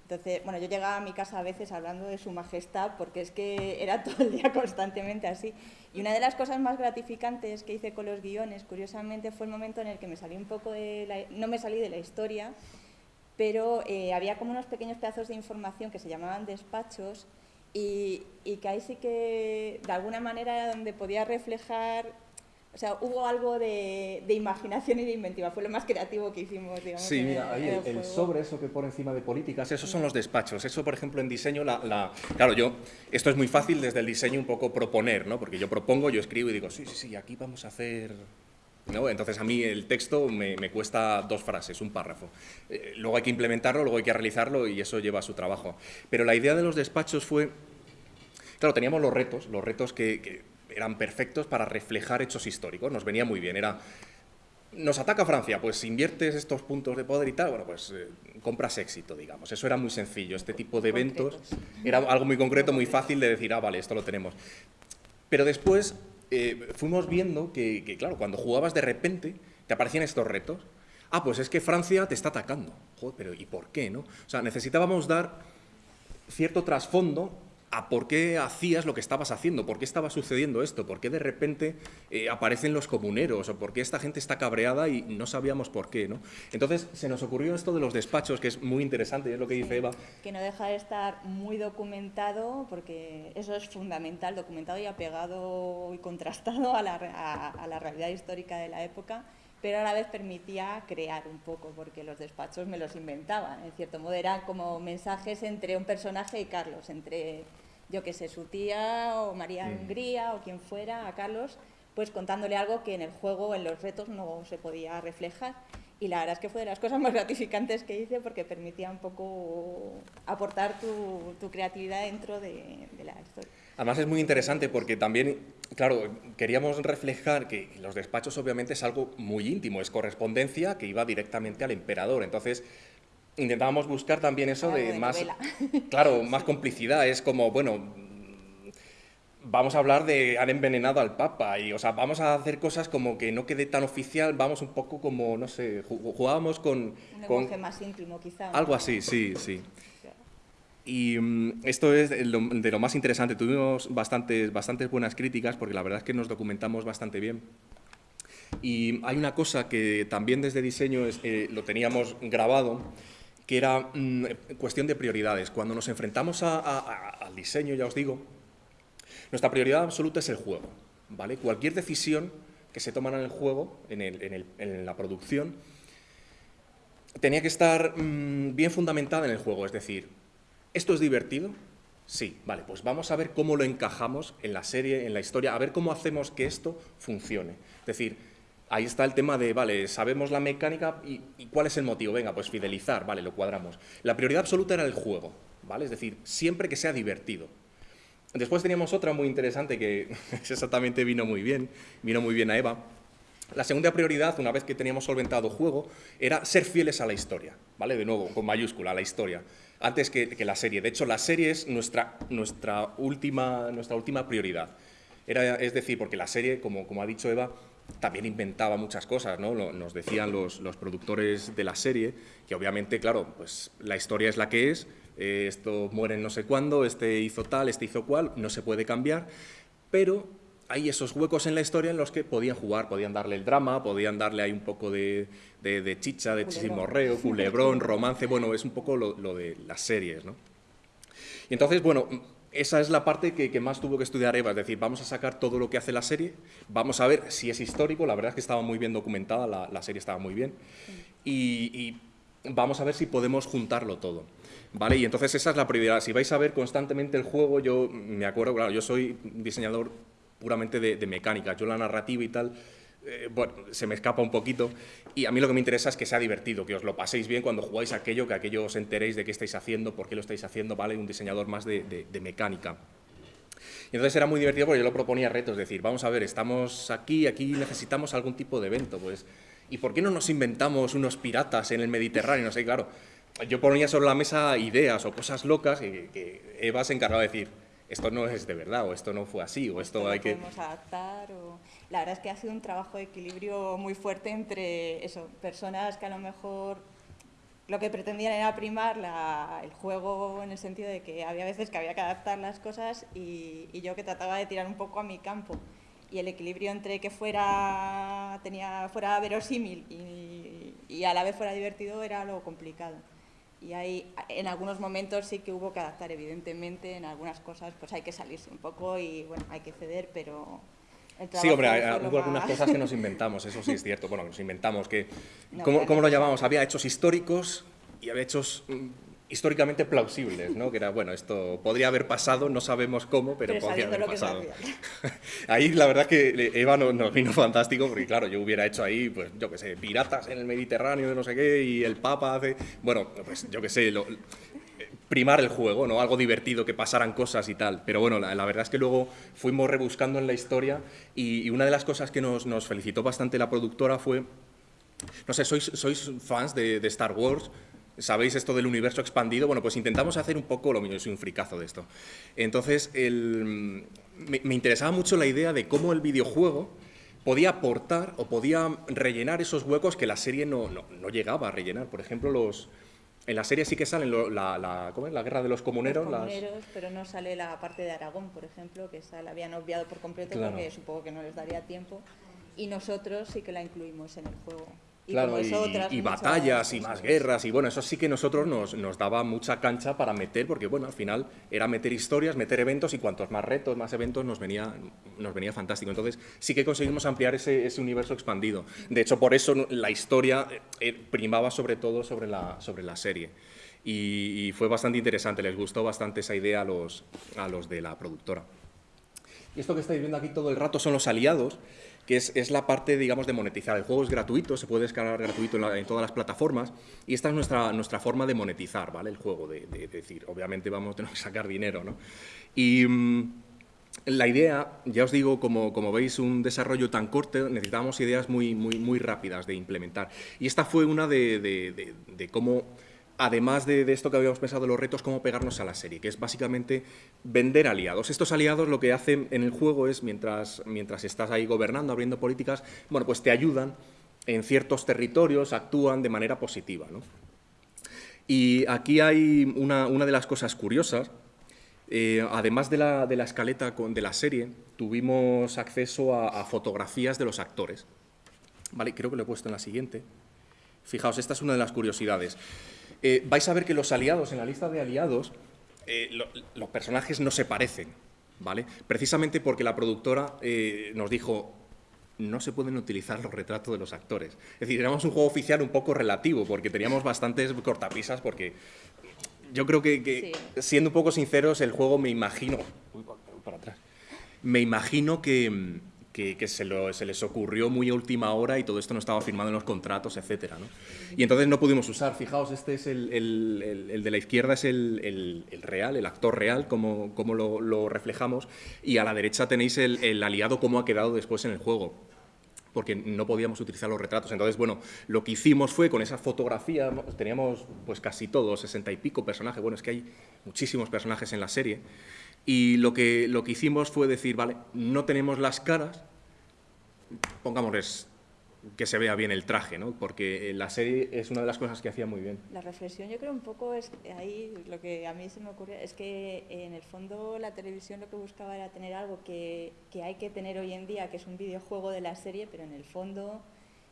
Entonces, bueno, yo llegaba a mi casa a veces hablando de su majestad porque es que era todo el día constantemente así. Y una de las cosas más gratificantes que hice con los guiones, curiosamente, fue el momento en el que me salí un poco de la, no me salí de la historia, pero eh, había como unos pequeños pedazos de información que se llamaban despachos y, y que ahí sí que de alguna manera era donde podía reflejar o sea, hubo algo de, de, imaginación y de inventiva. Fue lo más creativo que hicimos, digamos. Sí, mira, ahí el, el, sobre, eso que pone encima de políticas, esos son los despachos. Eso, por ejemplo, en diseño, la, la, claro, yo, esto es muy fácil desde el diseño un poco proponer, ¿no? Porque yo propongo, yo escribo y digo, sí, sí, sí, aquí vamos a hacer... ¿No? Entonces a mí el texto me, me cuesta dos frases, un párrafo. Eh, luego hay que implementarlo, luego hay que realizarlo y eso lleva su trabajo. Pero la idea de los despachos fue... Claro, teníamos los retos, los retos que, que eran perfectos para reflejar hechos históricos, nos venía muy bien, era... Nos ataca Francia, pues inviertes estos puntos de poder y tal, bueno, pues eh, compras éxito, digamos. Eso era muy sencillo, este tipo de eventos era algo muy concreto, muy fácil de decir, ah, vale, esto lo tenemos. Pero después eh, fuimos viendo que, que, claro, cuando jugabas de repente, te aparecían estos retos. Ah, pues es que Francia te está atacando. Joder, pero ¿y por qué, no? O sea, necesitábamos dar cierto trasfondo a por qué hacías lo que estabas haciendo, por qué estaba sucediendo esto, por qué de repente eh, aparecen los comuneros, o por qué esta gente está cabreada y no sabíamos por qué. ¿no? Entonces se nos ocurrió esto de los despachos, que es muy interesante, es lo que dice Eva. Que no deja de estar muy documentado, porque eso es fundamental, documentado y apegado y contrastado a la, a la realidad histórica de la época pero a la vez permitía crear un poco, porque los despachos me los inventaban, en cierto modo eran como mensajes entre un personaje y Carlos, entre yo que sé, su tía o María mm. Hungría o quien fuera, a Carlos, pues contándole algo que en el juego, en los retos, no se podía reflejar. Y la verdad es que fue de las cosas más gratificantes que hice porque permitía un poco aportar tu, tu creatividad dentro de, de, la historia. Además es muy interesante porque también, claro, queríamos reflejar que los despachos obviamente es algo muy íntimo, es correspondencia que iba directamente al emperador. Entonces, intentábamos buscar también eso Algo de, de más, novela. claro, más complicidad. Es como, bueno, vamos a hablar de han envenenado al Papa y, o sea, vamos a hacer cosas como que no quede tan oficial, vamos un poco como, no sé, jugábamos con... Un con lenguaje más íntimo, quizá. ¿no? algo así, sí, sí. Y um, esto es de lo, de lo, más interesante. Tuvimos bastantes, bastantes buenas críticas porque la verdad es que nos documentamos bastante bien. Y hay una cosa que también desde diseño es, eh, lo teníamos grabado, que era mmm, cuestión de prioridades. Cuando nos enfrentamos al diseño, ya os digo, nuestra prioridad absoluta es el juego. ¿vale? Cualquier decisión que se toma en el juego, en, la producción, tenía que estar mmm, bien fundamentada en el juego. Es decir, ¿esto es divertido? Sí, vale, pues vamos a ver cómo lo encajamos en la serie, en la historia, a ver cómo hacemos que esto funcione. Es decir, Ahí está el tema de, vale, sabemos la mecánica y, cuál es el motivo. Venga, pues fidelizar, vale, lo cuadramos. La prioridad absoluta era el juego, ¿vale? Es decir, siempre que sea divertido. Después teníamos otra muy interesante que exactamente vino muy bien, vino muy bien a Eva. La segunda prioridad, una vez que teníamos solventado juego, era ser fieles a la historia, ¿vale? De nuevo, con mayúscula, a la historia, antes que, la serie. De hecho, la serie es nuestra, última, nuestra última prioridad. Era, es decir, porque la serie, como ha dicho Eva, también inventaba muchas cosas, ¿no? Nos decían los, los, productores de la serie que obviamente, claro, pues la historia es la que es, eh, esto muere en no sé cuándo, este hizo tal, este hizo cual, no se puede cambiar, pero hay esos huecos en la historia en los que podían jugar, podían darle el drama, podían darle ahí un poco de, de, de chicha, de chisimorreo, culebrón, romance, bueno, es un poco lo, lo de las series, ¿no? Y entonces, bueno, esa es la parte que, más tuvo que estudiar Eva, es decir, vamos a sacar todo lo que hace la serie, vamos a ver si es histórico, la verdad es que estaba muy bien documentada, la, serie estaba muy bien, y, y, vamos a ver si podemos juntarlo todo. ¿Vale? Y entonces esa es la prioridad. Si vais a ver constantemente el juego, yo me acuerdo, claro, yo soy diseñador puramente de, de mecánica, yo la narrativa y tal, eh, bueno, se me escapa un poquito y a mí lo que me interesa es que sea divertido, que os lo paséis bien cuando jugáis aquello, que aquello os enteréis de qué estáis haciendo, por qué lo estáis haciendo, ¿vale? Un diseñador más de, de, de mecánica. Y entonces era muy divertido porque yo lo proponía retos, es decir, vamos a ver, estamos aquí, aquí necesitamos algún tipo de evento, pues, ¿y por qué no nos inventamos unos piratas en el Mediterráneo? No sé, claro, yo ponía sobre la mesa ideas o cosas locas que Eva se encargaba de decir, esto no es de verdad, o esto no fue así, o esto, esto hay que... podemos adaptar, o... La verdad es que ha sido un trabajo de equilibrio muy fuerte entre eso, personas que a lo mejor lo que pretendían era primar la, el juego en el sentido de que había veces que había que adaptar las cosas y, y, yo que trataba de tirar un poco a mi campo. Y el equilibrio entre que fuera, tenía, fuera verosímil y, y a la vez fuera divertido era lo complicado y hay, en algunos momentos sí que hubo que adaptar, evidentemente, en algunas cosas pues hay que salirse un poco y bueno, hay que ceder, pero... Sí, hombre, hubo algunas cosas que nos inventamos, eso sí es cierto. Bueno, nos inventamos que... No, ¿Cómo, ¿cómo lo llamamos? Había hechos históricos y había hechos mm, históricamente plausibles, ¿no? Que era, bueno, esto podría haber pasado, no sabemos cómo, pero, pero podría haber pasado. ahí la verdad que Eva nos, nos, vino fantástico, porque claro, yo hubiera hecho ahí, pues yo qué sé, piratas en el Mediterráneo, no sé qué, y el Papa hace, bueno, pues yo qué sé, lo, primar el juego, ¿no? Algo divertido, que pasaran cosas y tal. Pero bueno, la, verdad es que luego fuimos rebuscando en la historia y, una de las cosas que nos, nos felicitó bastante la productora fue no sé, ¿sois, sois fans de, Star Wars? ¿Sabéis esto del universo expandido? Bueno, pues intentamos hacer un poco lo yo soy un fricazo de esto. Entonces, me, me, interesaba mucho la idea de cómo el videojuego podía aportar o podía rellenar esos huecos que la serie no, no, no llegaba a rellenar. Por ejemplo, los, en la serie sí que salen lo, la, la, ¿cómo es? la guerra de los comuneros. Los comuneros, las... pero no sale la parte de Aragón, por ejemplo, que esa la habían obviado por completo claro. porque supongo que no les daría tiempo. Y nosotros sí que la incluimos en el juego. Y claro, y, otras, y batallas y más guerras, y bueno, eso sí que nosotros nos, nos, daba mucha cancha para meter, porque bueno, al final era meter historias, meter eventos, y cuantos más retos, más eventos, nos venía, nos venía fantástico. Entonces sí que conseguimos ampliar ese, ese universo expandido. De hecho, por eso la historia eh, primaba sobre todo sobre la, sobre la serie. Y, y, fue bastante interesante, les gustó bastante esa idea a los, a los de la productora. Y esto que estáis viendo aquí todo el rato son los aliados, que es, es, la parte, digamos, de monetizar. El juego es gratuito, se puede descargar gratuito en, todas las plataformas y esta es nuestra, nuestra forma de monetizar, ¿vale? El juego, de, de, de decir, obviamente vamos a tener que sacar dinero, ¿no? Y mmm, la idea, ya os digo, como, como veis, un desarrollo tan corto, necesitábamos ideas muy, muy, muy rápidas de implementar. Y esta fue una de, de cómo además de, esto que habíamos pensado, los retos, cómo pegarnos a la serie, que es básicamente vender aliados. Estos aliados lo que hacen en el juego es, mientras, mientras estás ahí gobernando, abriendo políticas, bueno, pues te ayudan en ciertos territorios, actúan de manera positiva. ¿no? Y aquí hay una, una, de las cosas curiosas, eh, además de la, de la escaleta de la serie, tuvimos acceso a, a fotografías de los actores. Vale, creo que lo he puesto en la siguiente. Fijaos, esta es una de las curiosidades eh, vais a ver que los aliados, en la lista de aliados, eh, lo, los personajes no se parecen, ¿vale? Precisamente porque la productora eh, nos dijo, no se pueden utilizar los retratos de los actores. Es decir, éramos un juego oficial un poco relativo, porque teníamos bastantes cortapisas, porque yo creo que, que sí. siendo un poco sinceros, el juego me imagino... Uy, para atrás. Me imagino que que, se, les ocurrió muy a última hora y todo esto no estaba firmado en los contratos, etc. Y entonces no pudimos usar. Fijaos, este es el, de la izquierda, es el, real, el actor real, como, como lo, reflejamos, y a la derecha tenéis el, aliado, cómo ha quedado después en el juego porque no podíamos utilizar los retratos. Entonces, bueno, lo que hicimos fue con esa fotografía, teníamos pues casi todos, sesenta y pico personajes, bueno, es que hay muchísimos personajes en la serie, y lo que, lo que hicimos fue decir, vale, no tenemos las caras, pongámosles que se vea bien el traje, ¿no? porque la serie es una de las cosas que hacía muy bien. La reflexión yo creo un poco es ahí, lo que a mí se me ocurrió, es que en el fondo la televisión lo que buscaba era tener algo que, que hay que tener hoy en día, que es un videojuego de la serie, pero en el fondo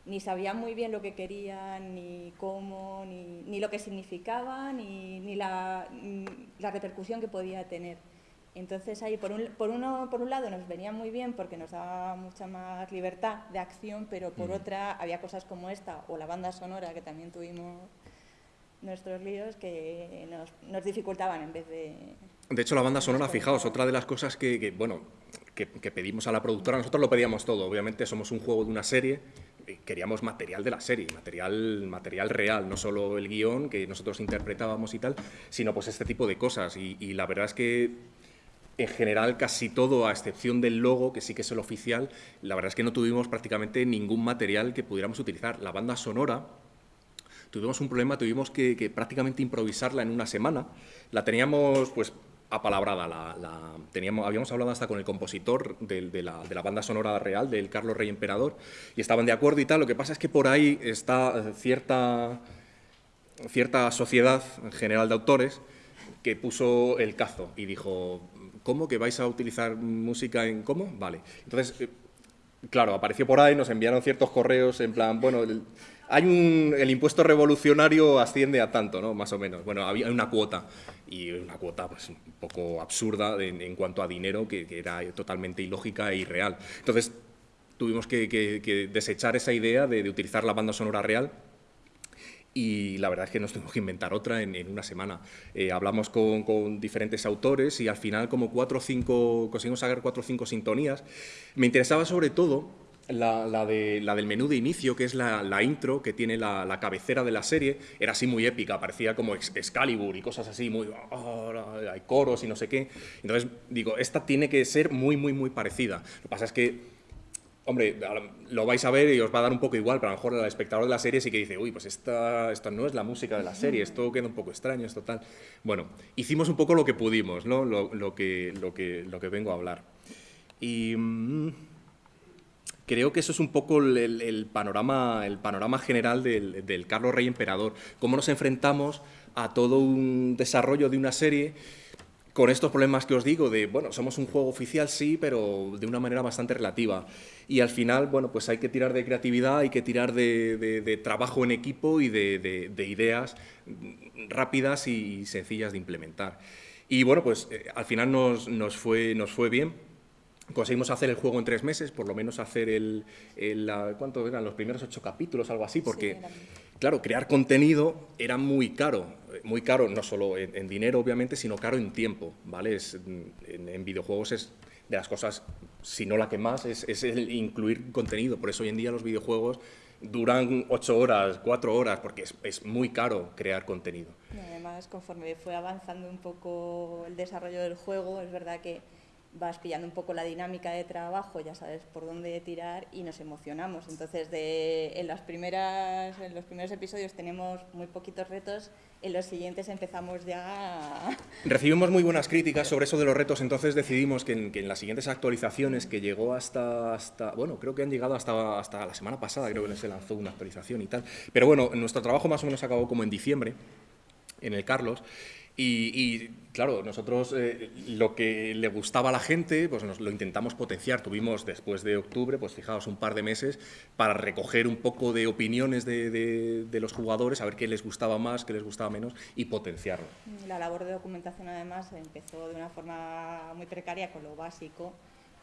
ni sabían muy bien lo que querían, ni cómo, ni, ni lo que significaba, ni, ni la, la repercusión que podía tener. Entonces ahí por un, por, uno, por un lado nos venía muy bien porque nos daba mucha más libertad de acción, pero por otra había cosas como esta o la banda sonora que también tuvimos nuestros líos que nos, nos dificultaban en vez de... De hecho la banda sonora, fijaos, otra de las cosas que, bueno, que, pedimos a la productora, nosotros lo pedíamos todo, obviamente somos un juego de una serie, queríamos material de la serie, material, material real, no solo el guion que nosotros interpretábamos y tal, sino pues este tipo de cosas. y la verdad es que en general casi todo, a excepción del logo, que sí que es el oficial, la verdad es que no tuvimos prácticamente ningún material que pudiéramos utilizar. La banda sonora, tuvimos un problema, tuvimos que, prácticamente improvisarla en una semana. La teníamos pues apalabrada, la, teníamos, habíamos hablado hasta con el compositor de, la, de, la, banda sonora real, del Carlos Rey Emperador, y estaban de acuerdo y tal. Lo que pasa es que por ahí está cierta, cierta sociedad general de autores que puso el cazo y dijo, ¿Cómo? ¿Que vais a utilizar música en cómo? Vale. Entonces, eh, claro, apareció por ahí, nos enviaron ciertos correos en plan, bueno, el, hay un, el impuesto revolucionario asciende a tanto, ¿no? Más o menos. Bueno, había una cuota, y una cuota pues, un poco absurda en, cuanto a dinero, que, era totalmente ilógica e irreal. Entonces, tuvimos que, desechar esa idea de, de utilizar la banda sonora real y la verdad es que nos tuvimos que inventar otra en, una semana. Eh, hablamos con, diferentes autores y al final como cuatro o cinco, conseguimos sacar cuatro o cinco sintonías. Me interesaba sobre todo la, de, la del menú de inicio, que es la, intro, que tiene la, cabecera de la serie, era así muy épica, parecía como Excalibur y cosas así, muy... Ah, hay coros y no sé qué. Entonces, digo, esta tiene que ser muy, muy, muy parecida. Lo que pasa es que Hombre, lo vais a ver y os va a dar un poco igual, pero a lo mejor el espectador de la serie sí que dice, uy, pues esta, esta no es la música de la serie, esto queda un poco extraño, esto tal. Bueno, hicimos un poco lo que pudimos, ¿no? Lo, que, vengo a hablar. Y mm, creo que eso es un poco el, panorama, el panorama general del, del Carlos Rey Emperador. Cómo nos enfrentamos a todo un desarrollo de una serie con estos problemas que os digo de, bueno, somos un juego oficial, sí, pero de una manera bastante relativa. Y al final, bueno, pues hay que tirar de creatividad, hay que tirar de, trabajo en equipo y de, ideas rápidas y sencillas de implementar. Y bueno, pues eh, al final nos, nos, fue, nos fue bien. Conseguimos hacer el juego en tres meses, por lo menos hacer el, el ¿cuánto eran? Los primeros ocho capítulos, algo así, porque, claro, crear contenido era muy caro muy caro, no solo en, dinero, obviamente, sino caro en tiempo, ¿vale? en, videojuegos es de las cosas, si no la que más, es, el incluir contenido. Por eso hoy en día los videojuegos duran ocho horas, cuatro horas, porque es, muy caro crear contenido. además, conforme fue avanzando un poco el desarrollo del juego, es verdad que vas pillando un poco la dinámica de trabajo, ya sabes por dónde tirar y nos emocionamos. Entonces, de, en, las primeras, en los primeros episodios tenemos muy poquitos retos, en los siguientes empezamos ya... Recibimos muy buenas críticas sobre eso de los retos, entonces decidimos que en, las siguientes actualizaciones, que llegó hasta, hasta, bueno, creo que han llegado hasta, hasta la semana pasada, creo que se lanzó una actualización y tal, pero bueno, nuestro trabajo más o menos acabó como en diciembre, en el Carlos, y, claro, nosotros eh, lo que le gustaba a la gente, pues nos lo intentamos potenciar. Tuvimos después de octubre, pues fijaos, un par de meses para recoger un poco de opiniones de, los jugadores, a ver qué les gustaba más, qué les gustaba menos y potenciarlo. La labor de documentación además empezó de una forma muy precaria con lo básico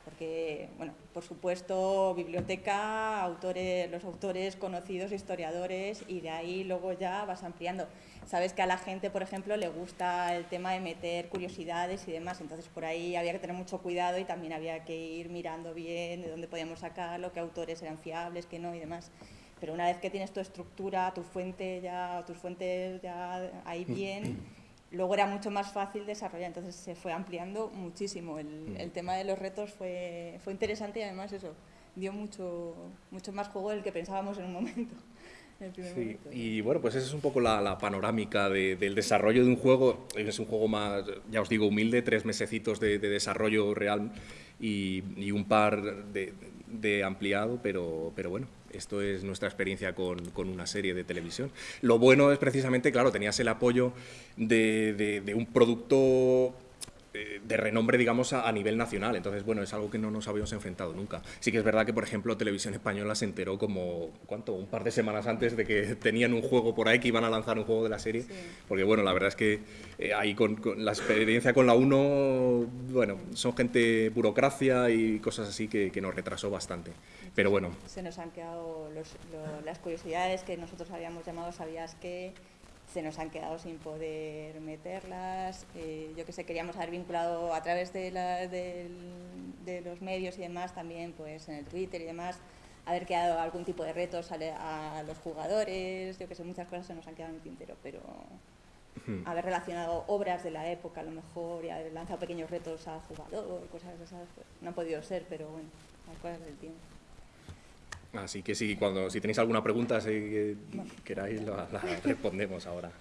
porque, bueno, por supuesto, biblioteca, autores, los autores conocidos, historiadores, y de ahí luego ya vas ampliando. Sabes que a la gente, por ejemplo, le gusta el tema de meter curiosidades y demás, entonces por ahí había que tener mucho cuidado y también había que ir mirando bien de dónde podíamos sacarlo, qué autores eran fiables, qué no y demás. Pero una vez que tienes tu estructura, tu fuente ya, tus fuentes ya ahí bien, luego era mucho más fácil desarrollar, entonces se fue ampliando muchísimo. El, el tema de los retos fue, fue interesante y además eso, dio mucho, mucho más juego del que pensábamos en un momento. Sí, y bueno, pues esa es un poco la, la panorámica de- del desarrollo de un juego. Es un juego más, ya os digo, humilde, tres mesecitos de, de desarrollo real y, y un par de, de ampliado, pero, pero bueno, esto es nuestra experiencia con, con una serie de televisión. Lo bueno es precisamente, claro, tenías el apoyo de, de- de un producto de renombre, digamos, a, a nivel nacional. Entonces, bueno, es algo que no nos habíamos enfrentado nunca. Sí que es verdad que, por ejemplo, Televisión Española se enteró como, ¿cuánto? Un par de semanas antes de que tenían un juego por ahí, que iban a lanzar un juego de la serie. Porque, bueno, la verdad es que eh, ahí con, con la experiencia con la 1, bueno, son gente burocracia y cosas así que, que nos retrasó bastante. Pero bueno, se nos han quedado los- las curiosidades que nosotros habíamos llamado sabías que se nos han quedado sin poder meterlas. Eh, yo que sé queríamos haber vinculado a través de, la- del- de los medios y demás también pues en el Twitter y demás haber quedado algún tipo de retos a, a los jugadores yo que sé muchas cosas se nos han quedado en el tintero pero haber relacionado obras de la época a lo mejor y haber lanzado pequeños retos al jugador cosas de esas pues, no ha podido ser pero bueno las cosas del tiempo así que sí, cuando, si tenéis alguna pregunta, si que queráis, la, la respondemos ahora.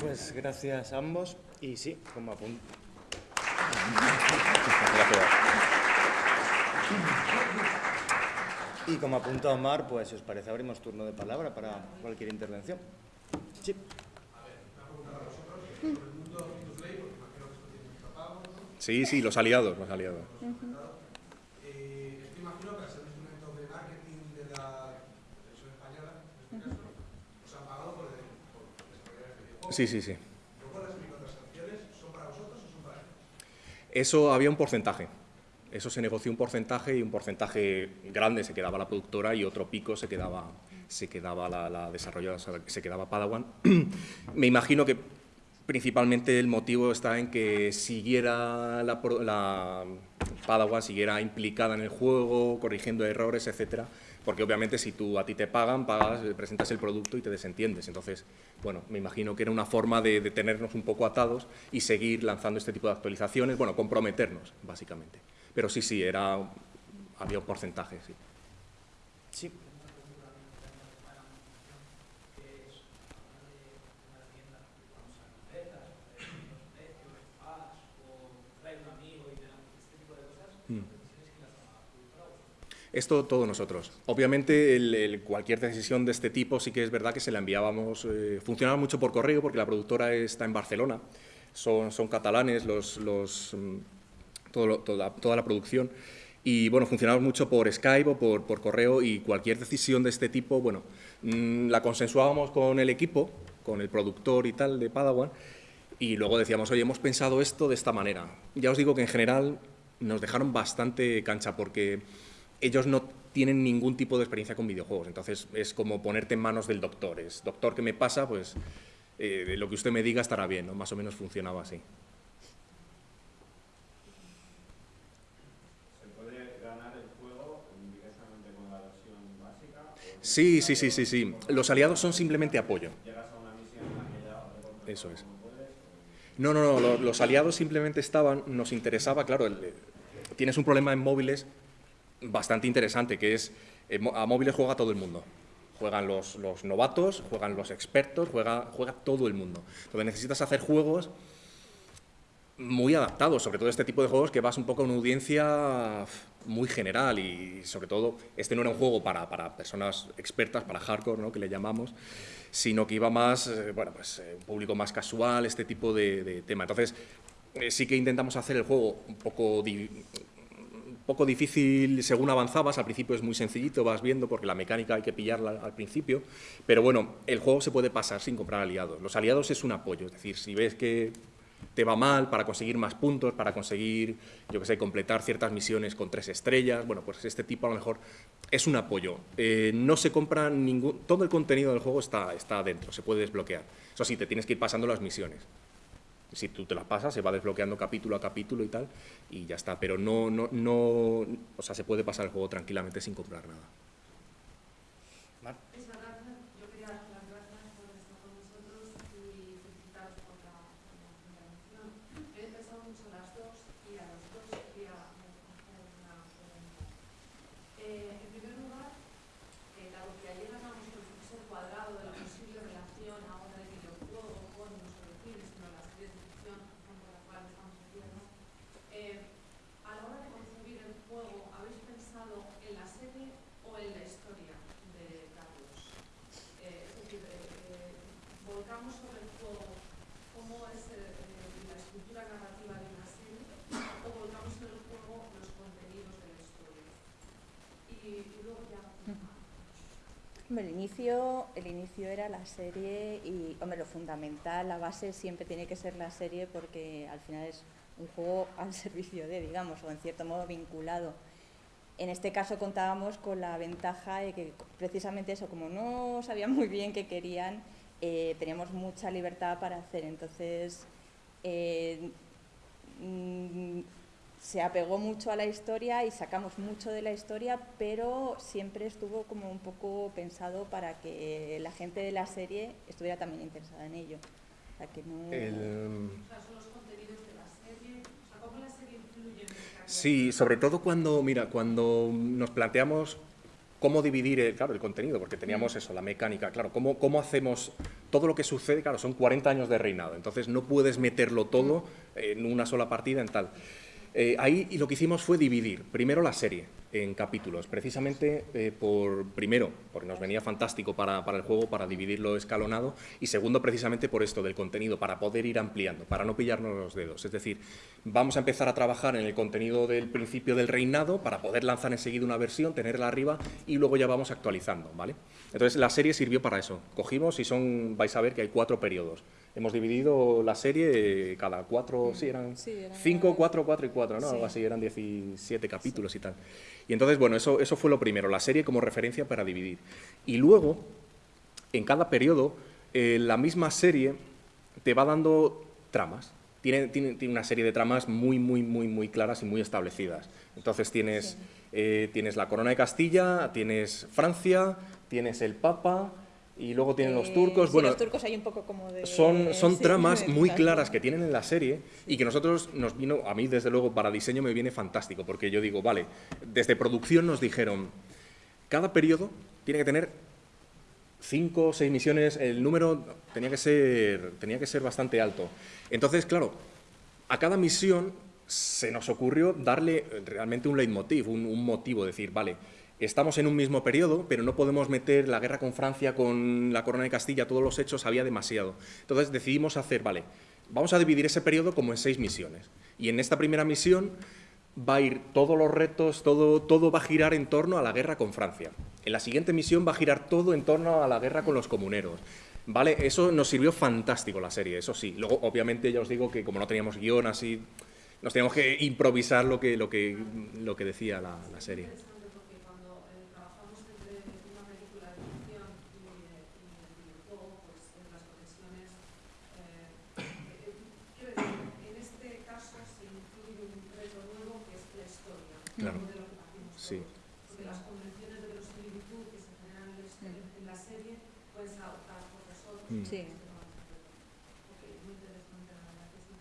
Pues gracias a ambos y sí, como apunto. Gracias. Y como apunta Omar, pues si os parece abrimos turno de palabra para cualquier intervención. Sí. Sí, sí, los aliados, los aliados. Eh, esto imagino que al ser un instrumento de marketing de la televisión española, en este caso, os han pagado por, por desarrollar este videojuego. Sí, sí, sí. Luego las microtransacciones, ¿son para vosotros o son para ellos? Eso había un porcentaje. Eso se negoció un porcentaje y un porcentaje grande se quedaba la productora y otro pico se quedaba, se quedaba la, la desarrolladora, se quedaba Padawan. Me imagino que principalmente el motivo está en que siguiera la, la Padawan, siguiera implicada en el juego, corrigiendo errores, etcétera. Porque obviamente si tú a ti te pagan, pagas, eh, presentas el producto y te desentiendes. Entonces, bueno, me imagino que era una forma de, tenernos un poco atados y seguir lanzando este tipo de actualizaciones, bueno, comprometernos, básicamente. Pero sí, sí, era, había un porcentaje, sí. Sí. Esto todo nosotros. Obviamente el- el- cualquier decisión de este tipo sí que es verdad que se la enviábamos, eh, funcionaba mucho por correo porque la productora está en Barcelona, son, son catalanes los, los, mm, todo toda, toda la producción y bueno, funcionamos mucho por Skype o por, por correo y cualquier decisión de este tipo, bueno, mm, la consensuábamos con el equipo, con el productor y tal de Padawan y luego decíamos, oye, hemos pensado esto de esta manera. Ya os digo que en general nos dejaron bastante cancha porque ellos no tienen ningún tipo de experiencia con videojuegos, entonces es como ponerte en manos del doctor. Es, doctor, ¿qué me pasa? Pues eh, lo que usted me diga estará bien, ¿no? Más o menos funcionaba así. ¿Se puede ganar el juego directamente con la versión básica o Sí, sí, sí, sí, sí. Los aliados son simplemente apoyo. llegas a una misión en la que ya recortas Eso es. No, no, no, lo- los aliados simplemente estaban, nos interesaba, claro, el- eh, tienes un problema en móviles bastante interesante, que es, eh, a móviles juega todo el mundo. Juegan los, los novatos, juegan los expertos, juega, juega todo el mundo. Entonces necesitas hacer juegos muy adaptados, sobre todo este tipo de juegos que vas un poco a una audiencia muy general y sobre todo este no era un juego para, para personas expertas, para hardcore, ¿no? que le llamamos, sino que iba más, eh, bueno, pues eh, un público más casual, este tipo de, de tema. Entonces sí que intentamos hacer el juego un poco, poco difícil según avanzabas, al principio es muy sencillito, vas viendo porque la mecánica hay que pillarla al principio, pero bueno, el juego se puede pasar sin comprar aliados. Los aliados es un apoyo, es decir, si ves que te va mal, para conseguir más puntos, para conseguir, yo que sé, completar ciertas misiones con tres estrellas. Bueno, pues este tipo a lo mejor es un apoyo. Eh, no se compra ningún... Todo el contenido del juego está, está dentro, se puede desbloquear. Eso sí, te tienes que ir pasando las misiones. Si tú te las pasas, se va desbloqueando capítulo a capítulo y tal, y ya está. Pero no, no, no, o sea, se puede pasar el juego tranquilamente sin comprar nada. Mar. Muchas gracias. Yo quería dar las gracias por estar con nosotros y felicitaros por la, por la intervención. He pensado mucho en las dos y a los dos quería hacer una pregunta. Eh, en primer lugar, eh, dado que ayer hablamos del profesor cuadrado de la posible relación ahora del videojuego con no solo el cine, sino las series de ficción con la cual estamos haciendo, eh, a la hora de concebir el juego, ¿habéis pensado en la serie o en la historia de Carlos? Eh, es decir, eh, eh, volcamos sobre el juego cómo es eh, eh, la estructura narrativa de una serie o volcamos en el juego los contenidos de la historia. Y, y luego ya... Hombre, el inicio, el inicio era la serie y, hombre, lo fundamental, la base siempre tiene que ser la serie porque al final es un juego al servicio de, digamos, o en cierto modo vinculado. En este caso contábamos con la ventaja de que precisamente eso, como no sabían muy bien qué querían, eh, teníamos mucha libertad para hacer. Entonces, eh, mm, se apegó mucho a la historia y sacamos mucho de la historia, pero siempre estuvo como un poco pensado para que la gente de la serie estuviera también interesada en ello. O sea, que no... El-. Sí, sobre todo cuando, mira, cuando nos planteamos cómo dividir el, claro, el contenido, porque teníamos eso, la mecánica, claro, cómo, cómo hacemos todo lo que sucede, claro, son 40 años de reinado, entonces no puedes meterlo todo en una sola partida en tal. Eh, ahí lo que hicimos fue dividir primero la serie en capítulos, precisamente eh, por, primero, porque nos venía fantástico para, para el juego, para dividirlo escalonado, y segundo, precisamente por esto del contenido, para poder ir ampliando, para no pillarnos los dedos. Es decir, vamos a empezar a trabajar en el contenido del principio del reinado para poder lanzar enseguida una versión, tenerla arriba y luego ya vamos actualizando, ¿vale? Entonces la serie sirvió para eso. Cogimos y son, vais a ver que hay cuatro periodos. Hemos dividido la serie eh, cada cuatro, sí, eran Sí, eran cinco, cuatro, cuatro y cuatro, ¿no? Sí. Algo así, eran 17 capítulos y tal. Y entonces, bueno, eso, eso fue lo primero, la serie como referencia para dividir. Y luego, en cada periodo, eh, la misma serie te va dando tramas. Tiene, tiene, tiene una serie de tramas muy, muy, muy, muy claras y muy establecidas. Entonces tienes, eh, tienes la corona de Castilla, tienes Francia, tienes el Papa y luego tienen los Eh, turcos. sí, bueno, los turcos hay un poco como de... son, son sí, tramas muy claras que tienen en la serie y que nosotros nos vino, a mí desde luego para diseño me viene fantástico, porque yo digo, vale, desde producción nos dijeron, cada periodo tiene que tener cinco o seis misiones, el número tenía que ser, tenía que ser bastante alto. Entonces, claro, a cada misión se nos ocurrió darle realmente un leitmotiv, un, un motivo, decir, vale, estamos en un mismo periodo, pero no podemos meter la guerra con Francia, con la corona de Castilla, todos los hechos, había demasiado. Entonces decidimos hacer, vale, vamos a dividir ese periodo como en seis misiones. Y en esta primera misión va a ir todos los retos, todo, todo va a girar en torno a la guerra con Francia. En la siguiente misión va a girar todo en torno a la guerra con los comuneros. Vale, eso nos sirvió fantástico la serie, eso sí. Luego, obviamente, ya os digo que como no teníamos guion así, nos teníamos que improvisar lo que, lo que, lo que decía la, la serie. interesante porque cuando eh, trabajamos entre una película de ficción y, eh, y el videojuego, pues eh, las conexiones. eh, eh, quiero decir, en este caso se incluye un reto nuevo que es la historia, Claro. que Sí. Porque las convenciones de verosimilitud que se generan en, la serie pueden ser adoptadas por nosotros. Mm. Sí. Ok, muy interesante, la verdad que sí.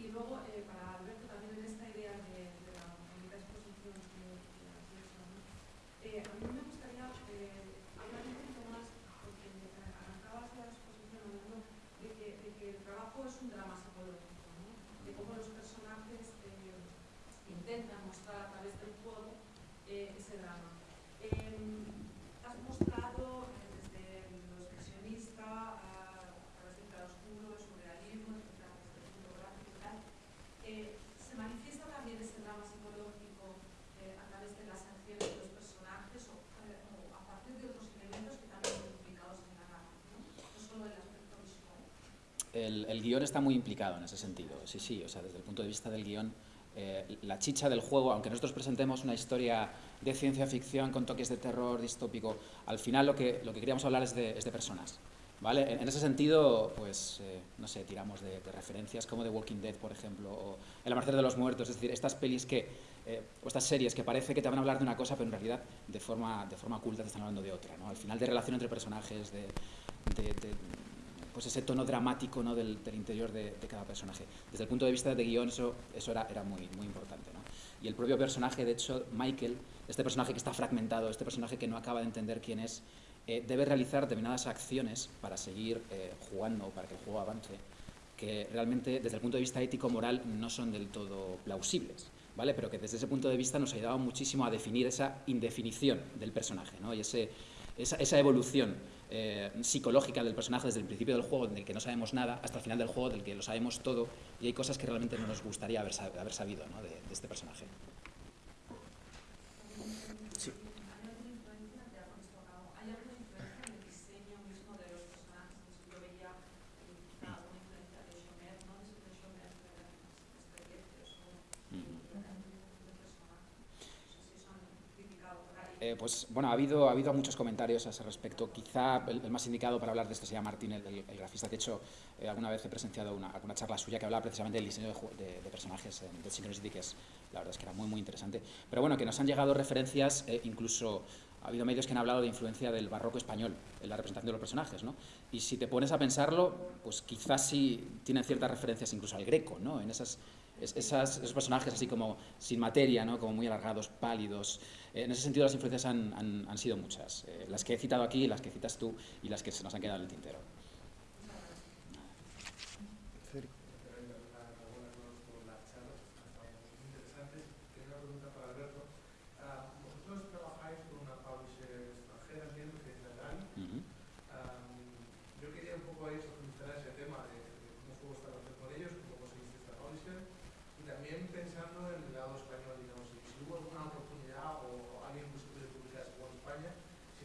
Y luego, eh, para Alberto, también en esta idea de, de la bonita exposición que, que has hecho, ¿no? Eh, a mí me gustaría eh, hablar un poquito más, porque eh, arrancabas la exposición hablando de que, de que el trabajo es un drama psicológico, ¿no? de cómo los personajes eh, intentan mostrar a través del juego eh, ese drama. Em, has mostrado eh, desde lo expresionista a, a través del claroscuro, el surrealismo, etcétera, desde el punto gráfico y tal. Eh, ¿Se manifiesta también ese drama psicológico eh, a través de las acciones de los personajes o, eh, o a partir de otros elementos que también son implicados en la narración? No solo el aspecto visual. El, el guion está muy implicado en ese sentido, sí, sí, o sea, desde el punto de vista del guion, eh, la chicha del juego, aunque nosotros presentemos una historia de ciencia ficción con toques de terror distópico, al final lo que, lo que queríamos hablar es de, es de personas. ¿Vale? En, en ese sentido, pues, eh, no sé, tiramos de, de, referencias como The Walking Dead, por ejemplo, o El Amanecer de los Muertos, es decir, estas pelis que, eh, o estas series que parece que te van a hablar de una cosa, pero en realidad de forma, de forma oculta te están hablando de otra, ¿no? Al final de relación entre personajes, de, de, de pues ese tono dramático ¿no? del, interior de, de, cada personaje. Desde el punto de vista de guion eso, eso era, era muy, muy importante. ¿no? Y el propio personaje, de hecho, Michael, este personaje que está fragmentado, este personaje que no acaba de entender quién es, eh, debe realizar determinadas acciones para seguir eh, jugando, para que el juego avance, que realmente desde el punto de vista ético-moral no son del todo plausibles. ¿Vale? Pero que desde ese punto de vista nos ayudaba muchísimo a definir esa indefinición del personaje ¿no? y ese, esa, esa evolución eh, psicológica del personaje desde el principio del juego, del que no sabemos nada, hasta el final del juego, del que lo sabemos todo, y hay cosas que realmente no nos gustaría haber, haber sabido de, este personaje. Sí. ¿Hay alguna influencia en el diseño mismo de los personajes? Yo veía quizá alguna influencia de Shomer, no de Shomer, pero de experiencias o Eh, pues bueno, ha habido, ha habido muchos comentarios a ese respecto. Quizá el, más indicado para hablar de esto sería Martín, el, el, el grafista. De hecho, eh, alguna vez he presenciado una, una, charla suya que hablaba precisamente del diseño de, personajes en Synchronicity, que es, la verdad es que era muy, muy interesante. Pero bueno, que nos han llegado referencias, eh, incluso ha habido medios que han hablado de influencia del barroco español en la representación de los personajes, ¿no? Y si te pones a pensarlo, pues quizás sí tienen ciertas referencias incluso al greco, ¿no? En esas, esas, esos personajes así como sin materia, ¿no? como muy alargados, pálidos. Eh, en ese sentido las influencias han, han, sido muchas. Eh, las que he citado aquí, las que citas tú y las que se nos han quedado en el tintero.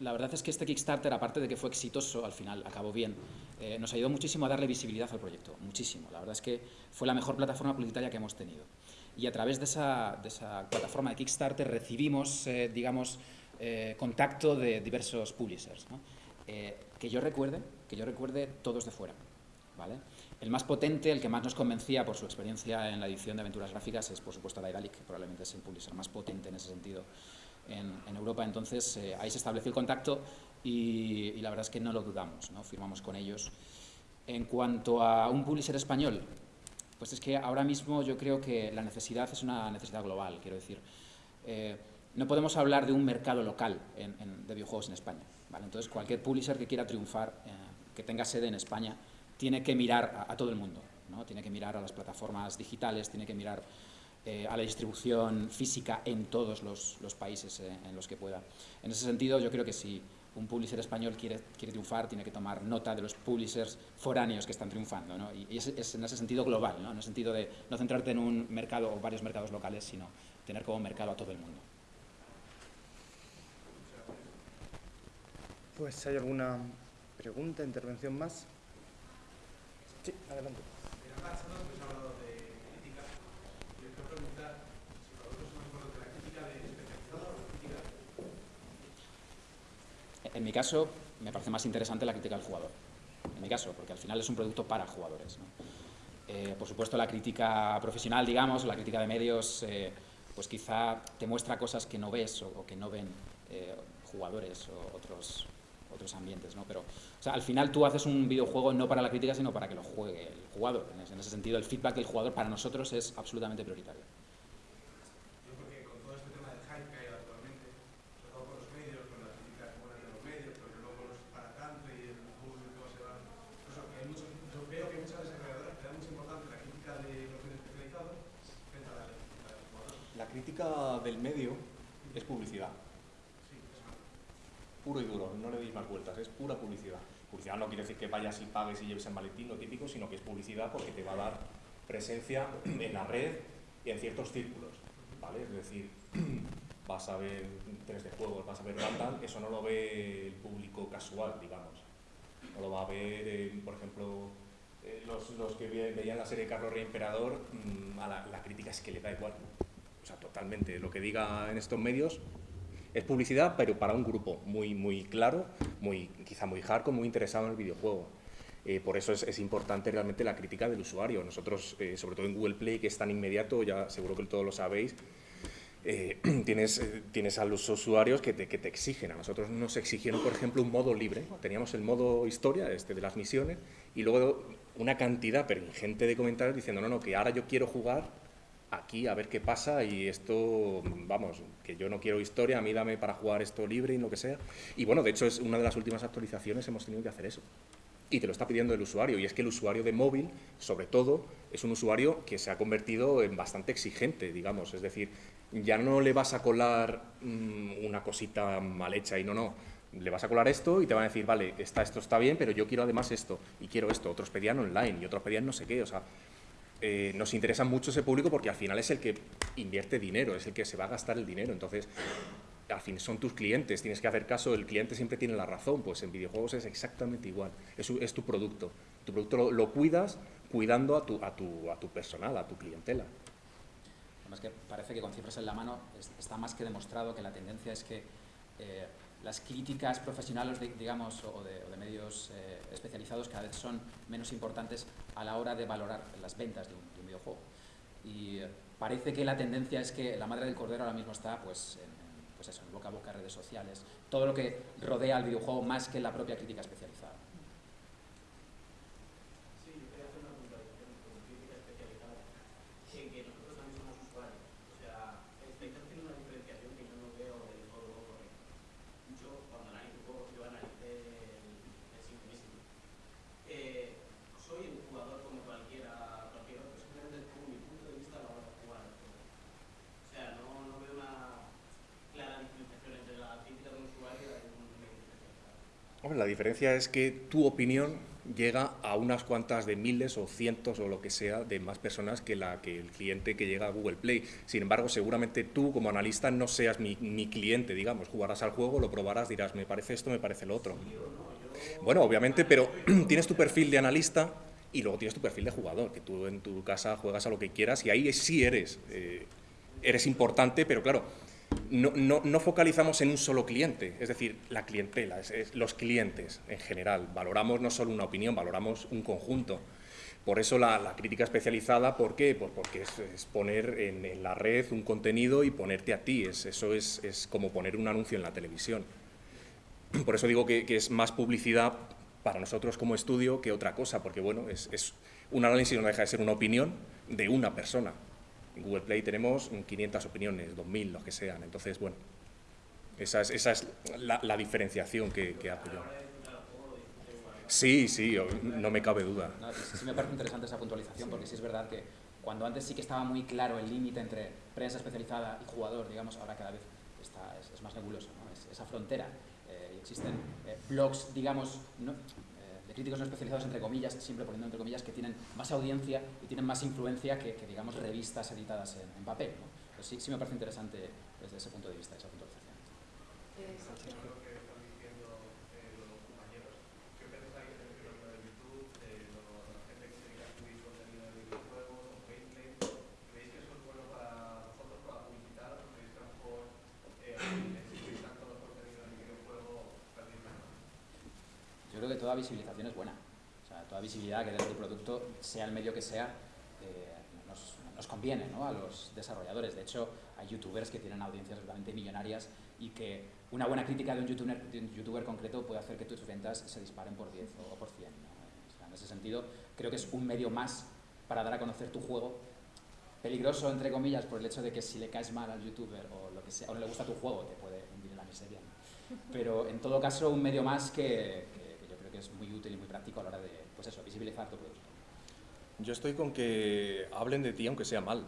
la verdad es que este Kickstarter, aparte de que fue exitoso, al final acabó bien, eh, nos ayudó muchísimo a darle visibilidad al proyecto, muchísimo. La verdad es que fue la mejor plataforma publicitaria que hemos tenido y a través de esa, de esa plataforma de Kickstarter recibimos, eh, digamos, eh, contacto de diversos publishers. ¿no? Eh, que yo recuerde, que yo recuerde todos de fuera. ¿vale? El más potente, el que más nos convencía por su experiencia en la edición de aventuras gráficas es, por supuesto, Daedalic, que probablemente es el publisher más potente en ese sentido en, en Europa. Entonces, eh, ahí se estableció el contacto y, y, la verdad es que no lo dudamos, ¿no? firmamos con ellos. En cuanto a un publisher español, pues es que ahora mismo yo creo que la necesidad es una necesidad global, quiero decir. Eh, no podemos hablar de un mercado local en, en, de videojuegos en España. ¿vale? Entonces, cualquier publisher que quiera triunfar, eh, que tenga sede en España, tiene que mirar a, a todo el mundo. ¿no? Tiene que mirar a las plataformas digitales, tiene que mirar eh, a la distribución física en todos los, los países eh, en los que pueda. En ese sentido, yo creo que si un publisher español quiere, quiere triunfar, tiene que tomar nota de los publishers foráneos que están triunfando. ¿no? Y es, es, en ese sentido global, ¿no? en el sentido de no centrarte en un mercado o varios mercados locales, sino tener como mercado a todo el mundo. Pues, ¿hay alguna pregunta, intervención más? Sí, adelante. En mi caso, me parece más interesante la crítica del jugador. En mi caso, porque al final es un producto para jugadores. ¿no? Eh, por supuesto, la crítica profesional, digamos, la crítica de medios, eh, pues quizá te muestra cosas que no ves o, o que no ven eh, jugadores o otros, otros ambientes, ¿no? Pero, o sea, al final tú haces un videojuego no para la crítica, sino para que lo juegue el jugador. En ese sentido, el feedback del jugador para nosotros es absolutamente prioritario. Crítica del medio es publicidad. Puro y duro, no le deis más vueltas, es pura publicidad. Publicidad no quiere decir que vayas y pagues y lleves en maletín, lo típico, sino que es publicidad porque te va a dar presencia en la red y en ciertos círculos, ¿vale? Es decir, vas a ver 3D juegos, vas a ver Randall, eso no lo ve el público casual, digamos. No lo va a ver, eh, por ejemplo, eh, los, los, que veían la serie Carlos Rey Emperador, mmm, a la, la, crítica es que le da igual. O totalmente. Lo que diga en estos medios es publicidad, pero para un grupo muy, muy claro, muy, quizá muy hardcore, muy interesado en el videojuego. Eh, por eso es, es, importante realmente la crítica del usuario. Nosotros, eh, sobre todo en Google Play, que es tan inmediato, ya seguro que todos lo sabéis, eh, tienes, eh, tienes a los usuarios que te, que te, exigen. A nosotros nos exigieron, por ejemplo, un modo libre. Teníamos el modo historia, este de las misiones, y luego una cantidad pero ingente de comentarios diciendo, no, no, que ahora yo quiero jugar aquí a ver qué pasa y esto, vamos, que yo no quiero historia, a mí dame para jugar esto libre y lo que sea. Y bueno, de hecho, es una de las últimas actualizaciones hemos tenido que hacer eso. Y te lo está pidiendo el usuario, y es que el usuario de móvil, sobre todo, es un usuario que se ha convertido en bastante exigente, digamos, es decir, ya no le vas a colar mmm, una cosita mal hecha y no, no, le vas a colar esto y te van a decir, vale, está, esto está bien, pero yo quiero además esto, y quiero esto, otros pedían online y otros pedían no sé qué, o sea, eh, nos interesa mucho ese público porque al final es el que invierte dinero, es el que se va a gastar el dinero, entonces al fin son tus clientes, tienes que hacer caso, el cliente siempre tiene la razón, pues en videojuegos es exactamente igual, es, tu producto, tu producto lo, cuidas cuidando a tu personal, a tu clientela. Además que parece que con cifras en la mano está más que demostrado que la tendencia es que eh, las críticas profesionales, digamos, o de, medios eh, especializados cada vez son menos importantes a la hora de valorar las ventas de un, de un videojuego. Y eh, parece que la tendencia es que la madre del cordero ahora mismo está pues, en, pues eso, en boca a boca, redes sociales, todo lo que rodea al videojuego más que la propia crítica especializada. Sí, yo quería hacer una puntualización con crítica especializada, en que nosotros también somos usuarios. O sea, estáis haciendo una diferenciación que yo no veo del todo correcta. Yo, cuando analizo juegos, yo analicé el, el Synchronicity. Eh, soy un jugador como cualquiera, cualquier otro, simplemente pongo mi punto de vista a la hora de jugar al juego. O sea, no, no veo una clara diferenciación entre la crítica de un usuario y un medio especializado. Hombre, la diferencia es que tu opinión llega a unas cuantas de miles o cientos o lo que sea de más personas que, la, que el cliente que llega a Google Play. Sin embargo, seguramente tú como analista no seas mi, cliente, digamos, jugarás al juego, lo probarás, dirás, me parece esto, me parece lo otro. Bueno, obviamente, pero tienes tu perfil de analista y luego tienes tu perfil de jugador, que tú en tu casa juegas a lo que quieras y ahí sí eres, eh, eres importante, pero claro, no, no, focalizamos en un solo cliente, es decir, la clientela, los clientes en general. Valoramos no solo una opinión, valoramos un conjunto. Por eso la, crítica especializada, ¿por qué? Pues porque es, poner en, la red un contenido y ponerte a ti. Es, eso es, como poner un anuncio en la televisión. Por eso digo que, que, es más publicidad para nosotros como estudio que otra cosa, porque bueno, es un análisis no deja de ser una opinión de una persona. En Google Play tenemos 500 opiniones, 2000, los que sean. Entonces, bueno, esa es, esa es la, diferenciación que, que hago yo. Sí, sí, no me cabe duda. Sí, me parece interesante esa puntualización, porque sí es verdad que cuando antes sí que estaba muy claro el límite entre prensa especializada y jugador, digamos, ahora cada vez está, es, más nebuloso, ¿no? es, esa frontera. Eh, existen eh, blogs, digamos, no, de críticos no especializados, entre comillas, siempre poniendo entre comillas, que tienen más audiencia y tienen más influencia que, que digamos, revistas editadas en, en papel. ¿no? Pues sí, sí me parece interesante desde ese punto de vista, esa puntualización. Visibilización O toda visibilidad que dé tu producto, sea el medio que sea, eh, nos, nos, conviene ¿no? a los desarrolladores. De hecho, hay youtubers que tienen audiencias realmente millonarias y que una buena crítica de un youtuber, de un youtuber concreto puede hacer que tus ventas se disparen por 10 o por 100. ¿no? O sea, en ese sentido, creo que es un medio más para dar a conocer tu juego. Peligroso, entre comillas, por el hecho de que si le caes mal al youtuber o, lo que sea, o no le gusta tu juego, te puede hundir en la miseria. ¿no? Pero en todo caso, un medio más que, es muy útil y muy práctico a la hora de, pues eso, visibilizar tu producto. Yo estoy con que hablen de ti aunque sea mal.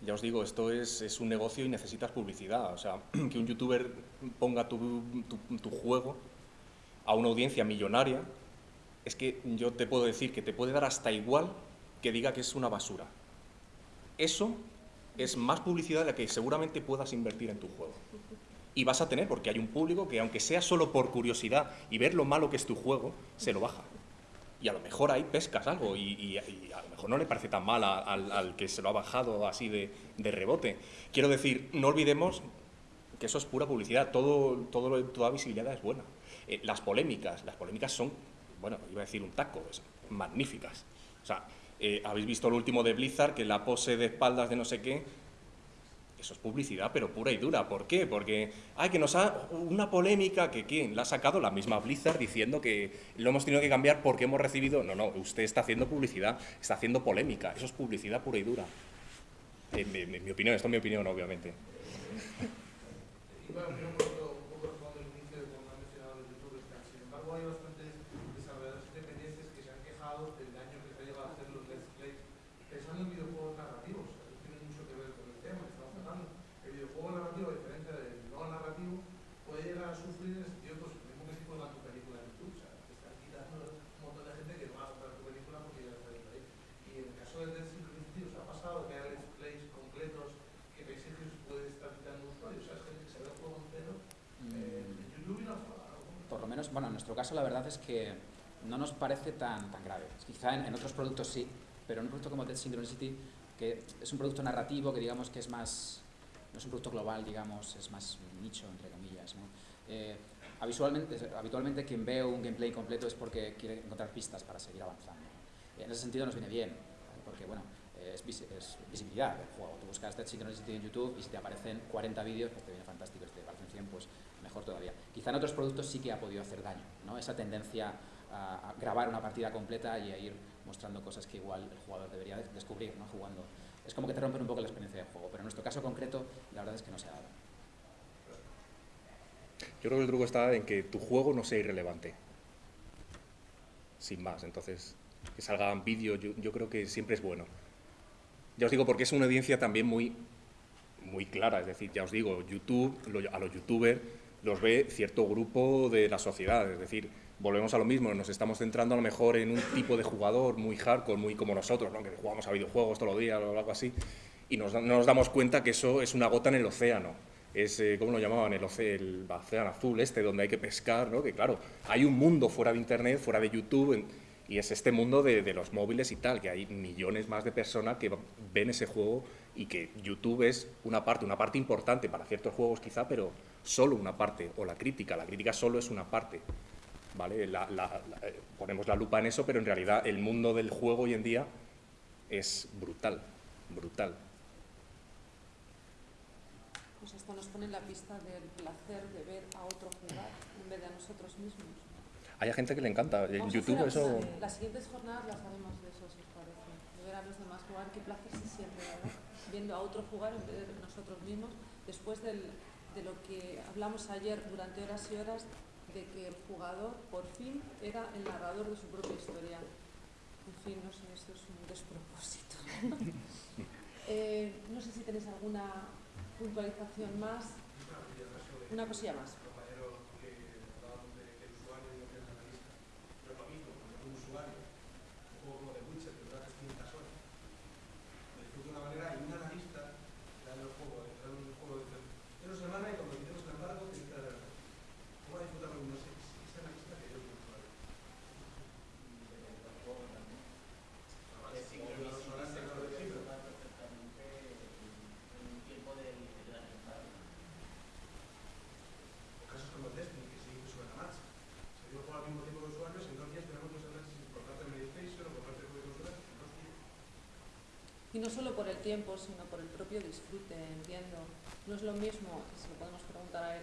Ya os digo, esto es, un negocio y necesitas publicidad. O sea, que un youtuber ponga tu juego a una audiencia millonaria, es que yo te puedo decir que te puede dar hasta igual que diga que es una basura. Eso es más publicidad de la que seguramente puedas invertir en tu juego. Y vas a tener, porque hay un público que aunque sea solo por curiosidad y ver lo malo que es tu juego, se lo baja. Y a lo mejor ahí pescas algo y, a lo mejor no le parece tan mal al, que se lo ha bajado así de, rebote. Quiero decir, no olvidemos que eso es pura publicidad, todo, todo toda visibilidad es buena. Eh, las polémicas, las polémicas son, bueno, iba a decir un taco, es magníficas. O sea, eh, habéis visto lo último de Blizzard, que la pose de espaldas de no sé qué, eso es publicidad, pero pura y dura. ¿Por qué? Porque, ay, que nos ha una polémica que quién la ha sacado la misma Blizzard diciendo que lo hemos tenido que cambiar porque hemos recibido. No, no, usted está haciendo publicidad, está haciendo polémica. Eso es publicidad pura y dura. En en mi opinión, esto es mi opinión, obviamente. Iba a un poco, un poco responder el inicio de cuando han mencionado los youtubers. tal. Sin embargo, hay bastantes desarrolladores independientes que se han quejado del daño que se ha llegado a hacer los Let's Play pensando en videojuegos narrativos. Eso tiene mucho que ver con el tema que estamos tratando. El videojuego narrativo, a diferencia del no narrativo, puede llegar a sufrir en el sentido pues, mismo que si juegan tu película en YouTube. O sea, te están quitando un montón de gente que no va a comprar tu película porque ya está ahí. Y en el caso de Dead Synchronicity, ¿os ha pasado que hay Let's Plays completos que penséis que os puede estar quitando usuarios? O sea, es gente que se ve el juego entero eh, en YouTube y no juega. ¿no? Por lo menos, bueno, en nuestro caso la verdad es que no nos parece tan, tan grave. Quizá en, en otros productos sí, pero en un producto como Dead Synchronicity, que es un producto narrativo que digamos que es más, no es un producto global, digamos, es más nicho, entre comillas. ¿no? Eh, habitualmente, habitualmente quien ve un gameplay completo es porque quiere encontrar pistas para seguir avanzando. En ese sentido nos viene bien, porque bueno, es, visi- es visibilidad del juego. Tú buscas Dead Synchronicity en YouTube y si te aparecen 40 vídeos, pues te viene fantástico. Si te aparecen 100, pues mejor todavía. Quizá en otros productos sí que ha podido hacer daño, ¿no? Esa tendencia a, grabar una partida completa y a ir mostrando cosas que igual el jugador debería de- descubrir, ¿no? Jugando. Es como que te rompen un poco la experiencia de juego, pero en nuestro caso concreto, la verdad es que no se ha dado. Yo creo que el truco está en que tu juego no sea irrelevante. Sin más. Entonces, que salgan vídeos, yo, yo creo que siempre es bueno. Ya os digo, porque es una audiencia también muy, muy clara. Es decir, ya os digo, YouTube, lo- a los youtubers los ve cierto grupo de la sociedad. Es decir, volvemos a lo mismo, nos estamos centrando a lo mejor en un tipo de jugador muy hardcore, muy como nosotros, ¿no? que jugamos a videojuegos todos los días o algo así, y nos, no nos damos cuenta que eso es una gota en el océano. Es, eh, ¿cómo lo llamaban? El, el océano azul este, donde hay que pescar, ¿no? Que claro, hay un mundo fuera de Internet, fuera de YouTube, y es este mundo de, de los móviles y tal, que hay millones más de personas que ven ese juego y que YouTube es una parte, una parte importante para ciertos juegos quizá, pero solo una parte, o la crítica, la crítica solo es una parte. ¿vale? La- la- la- eh, ponemos la lupa en eso, pero en realidad el mundo del juego hoy en día es brutal, brutal. Pues esto nos pone en la pista del placer de ver a otro jugar en vez de a nosotros mismos. Hay gente que le encanta, en Vamos YouTube eso... Las siguientes jornadas las haremos de eso, si os parece. De ver a los demás jugar, qué placer se siente, ¿verdad? Viendo a otro jugar en vez de nosotros mismos, después del- de lo que hablamos ayer durante horas y horas, de que el jugador por fin era el narrador de su propia historia. En fin, no sé, esto es un despropósito. Eh, no sé si tenéis alguna puntualización más. Una cosilla más. compañero que hablábamos de que el usuario y lo que es el analista, pero para mí, como un usuario, un juego como The Witcher, que dura 300 horas, lo disfruto de una manera y un analista da el juego, entra en un juego de una semana y cuando quitemos el embargo, te quita la ¿Cómo va a disfrutarlo? No sé, ese analista que yo como usuario. Es Sí, pero no son las sincronicity tecnologías, se sí, pero- puede tocar perfectamente en un tiempo de de analizar. casos como el Destiny, que se hizo sobre la marcha. Se dio el juego al mismo tiempo de usuarios y en dos días tenemos los análisis por parte de Meditation o por parte de consolas en dos días. Y no solo por el tiempo, sino por el propio disfrute, entiendo. No es lo mismo, se lo podemos preguntar a él,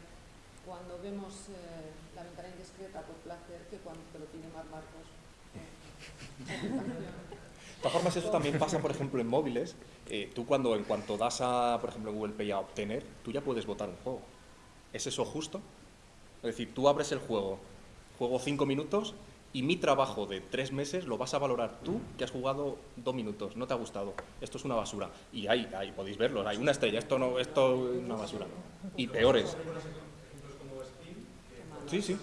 cuando vemos eh, la ventana indiscreta por placer que cuando te lo pide Mar Marcos. De todas formas, eso también pasa, por ejemplo, en móviles. Eh, tú cuando, en cuanto das a, por ejemplo, Google Pay a obtener, tú ya puedes votar un juego. ¿Es eso justo? Es decir, tú abres el juego, juego cinco minutos Y mi trabajo de tres meses lo vas a valorar tú, que has jugado dos minutos, no te ha gustado. Esto es una basura. Y ahí, ahí podéis verlo, hay una estrella, esto no, esto es una basura. Y peores. Sí, sí.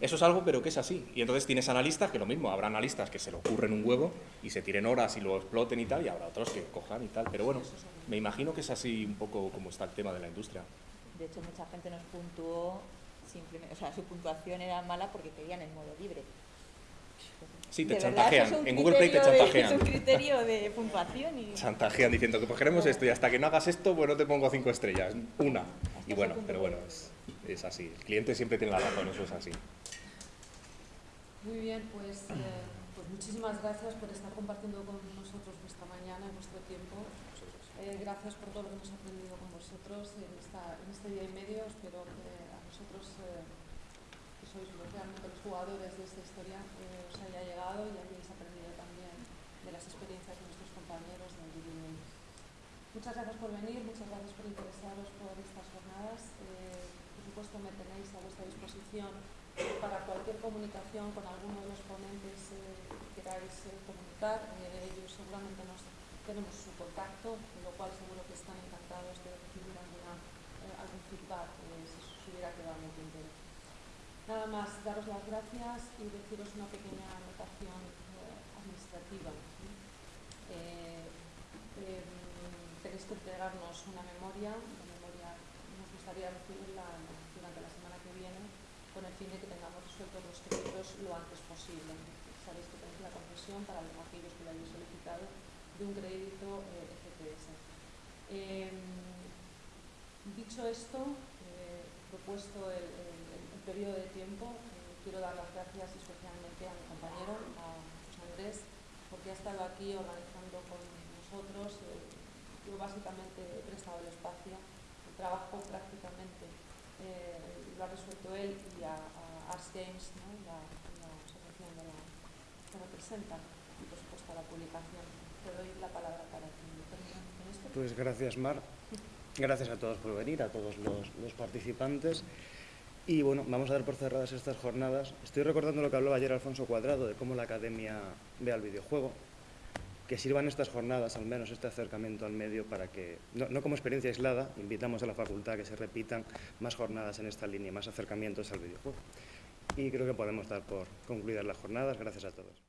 Eso es algo, pero que es así. Y entonces tienes analistas que lo mismo, habrá analistas que se le ocurren un huevo y se tiren horas y lo exploten y tal, y habrá otros que cojan y tal. Pero bueno, me imagino que es así un poco como está el tema de la industria. De hecho, mucha gente nos puntuó, simplemente, o sea, su puntuación era mala porque querían el modo libre. Sí, te De verdad, eso chantajean. es En Google Play te de- chantajean. es un criterio de puntuación y... Chantajean diciendo que pues queremos esto y hasta que no hagas esto, pues no te pongo cinco estrellas, una. Y bueno, pero bueno, es, es así. El cliente siempre tiene la razón, eso es así. Muy bien, pues, eh, pues muchísimas gracias por estar compartiendo con nosotros esta mañana y vuestro tiempo. Eh, gracias por todo lo que hemos aprendido con vosotros en, esta, en este día y medio. Espero que vosotros, eh, que sois realmente los jugadores de esta historia, eh, os haya llegado y hayáis aprendido también de las experiencias de nuestros compañeros del Games. Muchas gracias por venir, muchas gracias por interesaros por estas jornadas. Eh, por supuesto, me tenéis a vuestra disposición para cualquier comunicación con alguno de los ponentes eh, que queráis eh, comunicar. Eh, ellos seguramente nos tenemos su contacto, con lo cual seguro que están encantados de recibir alguna, eh, algún feedback eh, hubiera quedado tintero. Nada más, daros las gracias y deciros una pequeña anotación eh, administrativa. Eh, eh, tenéis que entregarnos una memoria, una memoria nos gustaría recibirla durante la semana que viene con el fin de que tengamos resueltos los créditos lo antes posible. Sabéis que tenéis la concesión para los- aquellos que lo hayáis solicitado de un crédito eh, dicho esto, propuesto el, el- periodo de tiempo, eh, quiero dar las gracias especialmente a mi compañero, a Andrés, porque ha estado aquí organizando con nosotros. eh, yo básicamente he prestado el espacio, el trabajo prácticamente eh, lo ha resuelto él y a, a Ars Games, ¿no? la, la asociación de la, que representa, y por supuesto a la publicación. Te doy la palabra para que termine con esto. Pues gracias, Mar. Gracias a todos por venir, a todos los, participantes. Y bueno, vamos a dar por cerradas estas jornadas. Estoy recordando lo que hablaba ayer Alfonso Cuadrado de cómo la academia ve al videojuego. Que sirvan estas jornadas, al menos este acercamiento al medio, para que, no, no como experiencia aislada, invitamos a la facultad a que se repitan más jornadas en esta línea, más acercamientos al videojuego. Y creo que podemos dar por concluidas las jornadas. Gracias a todos.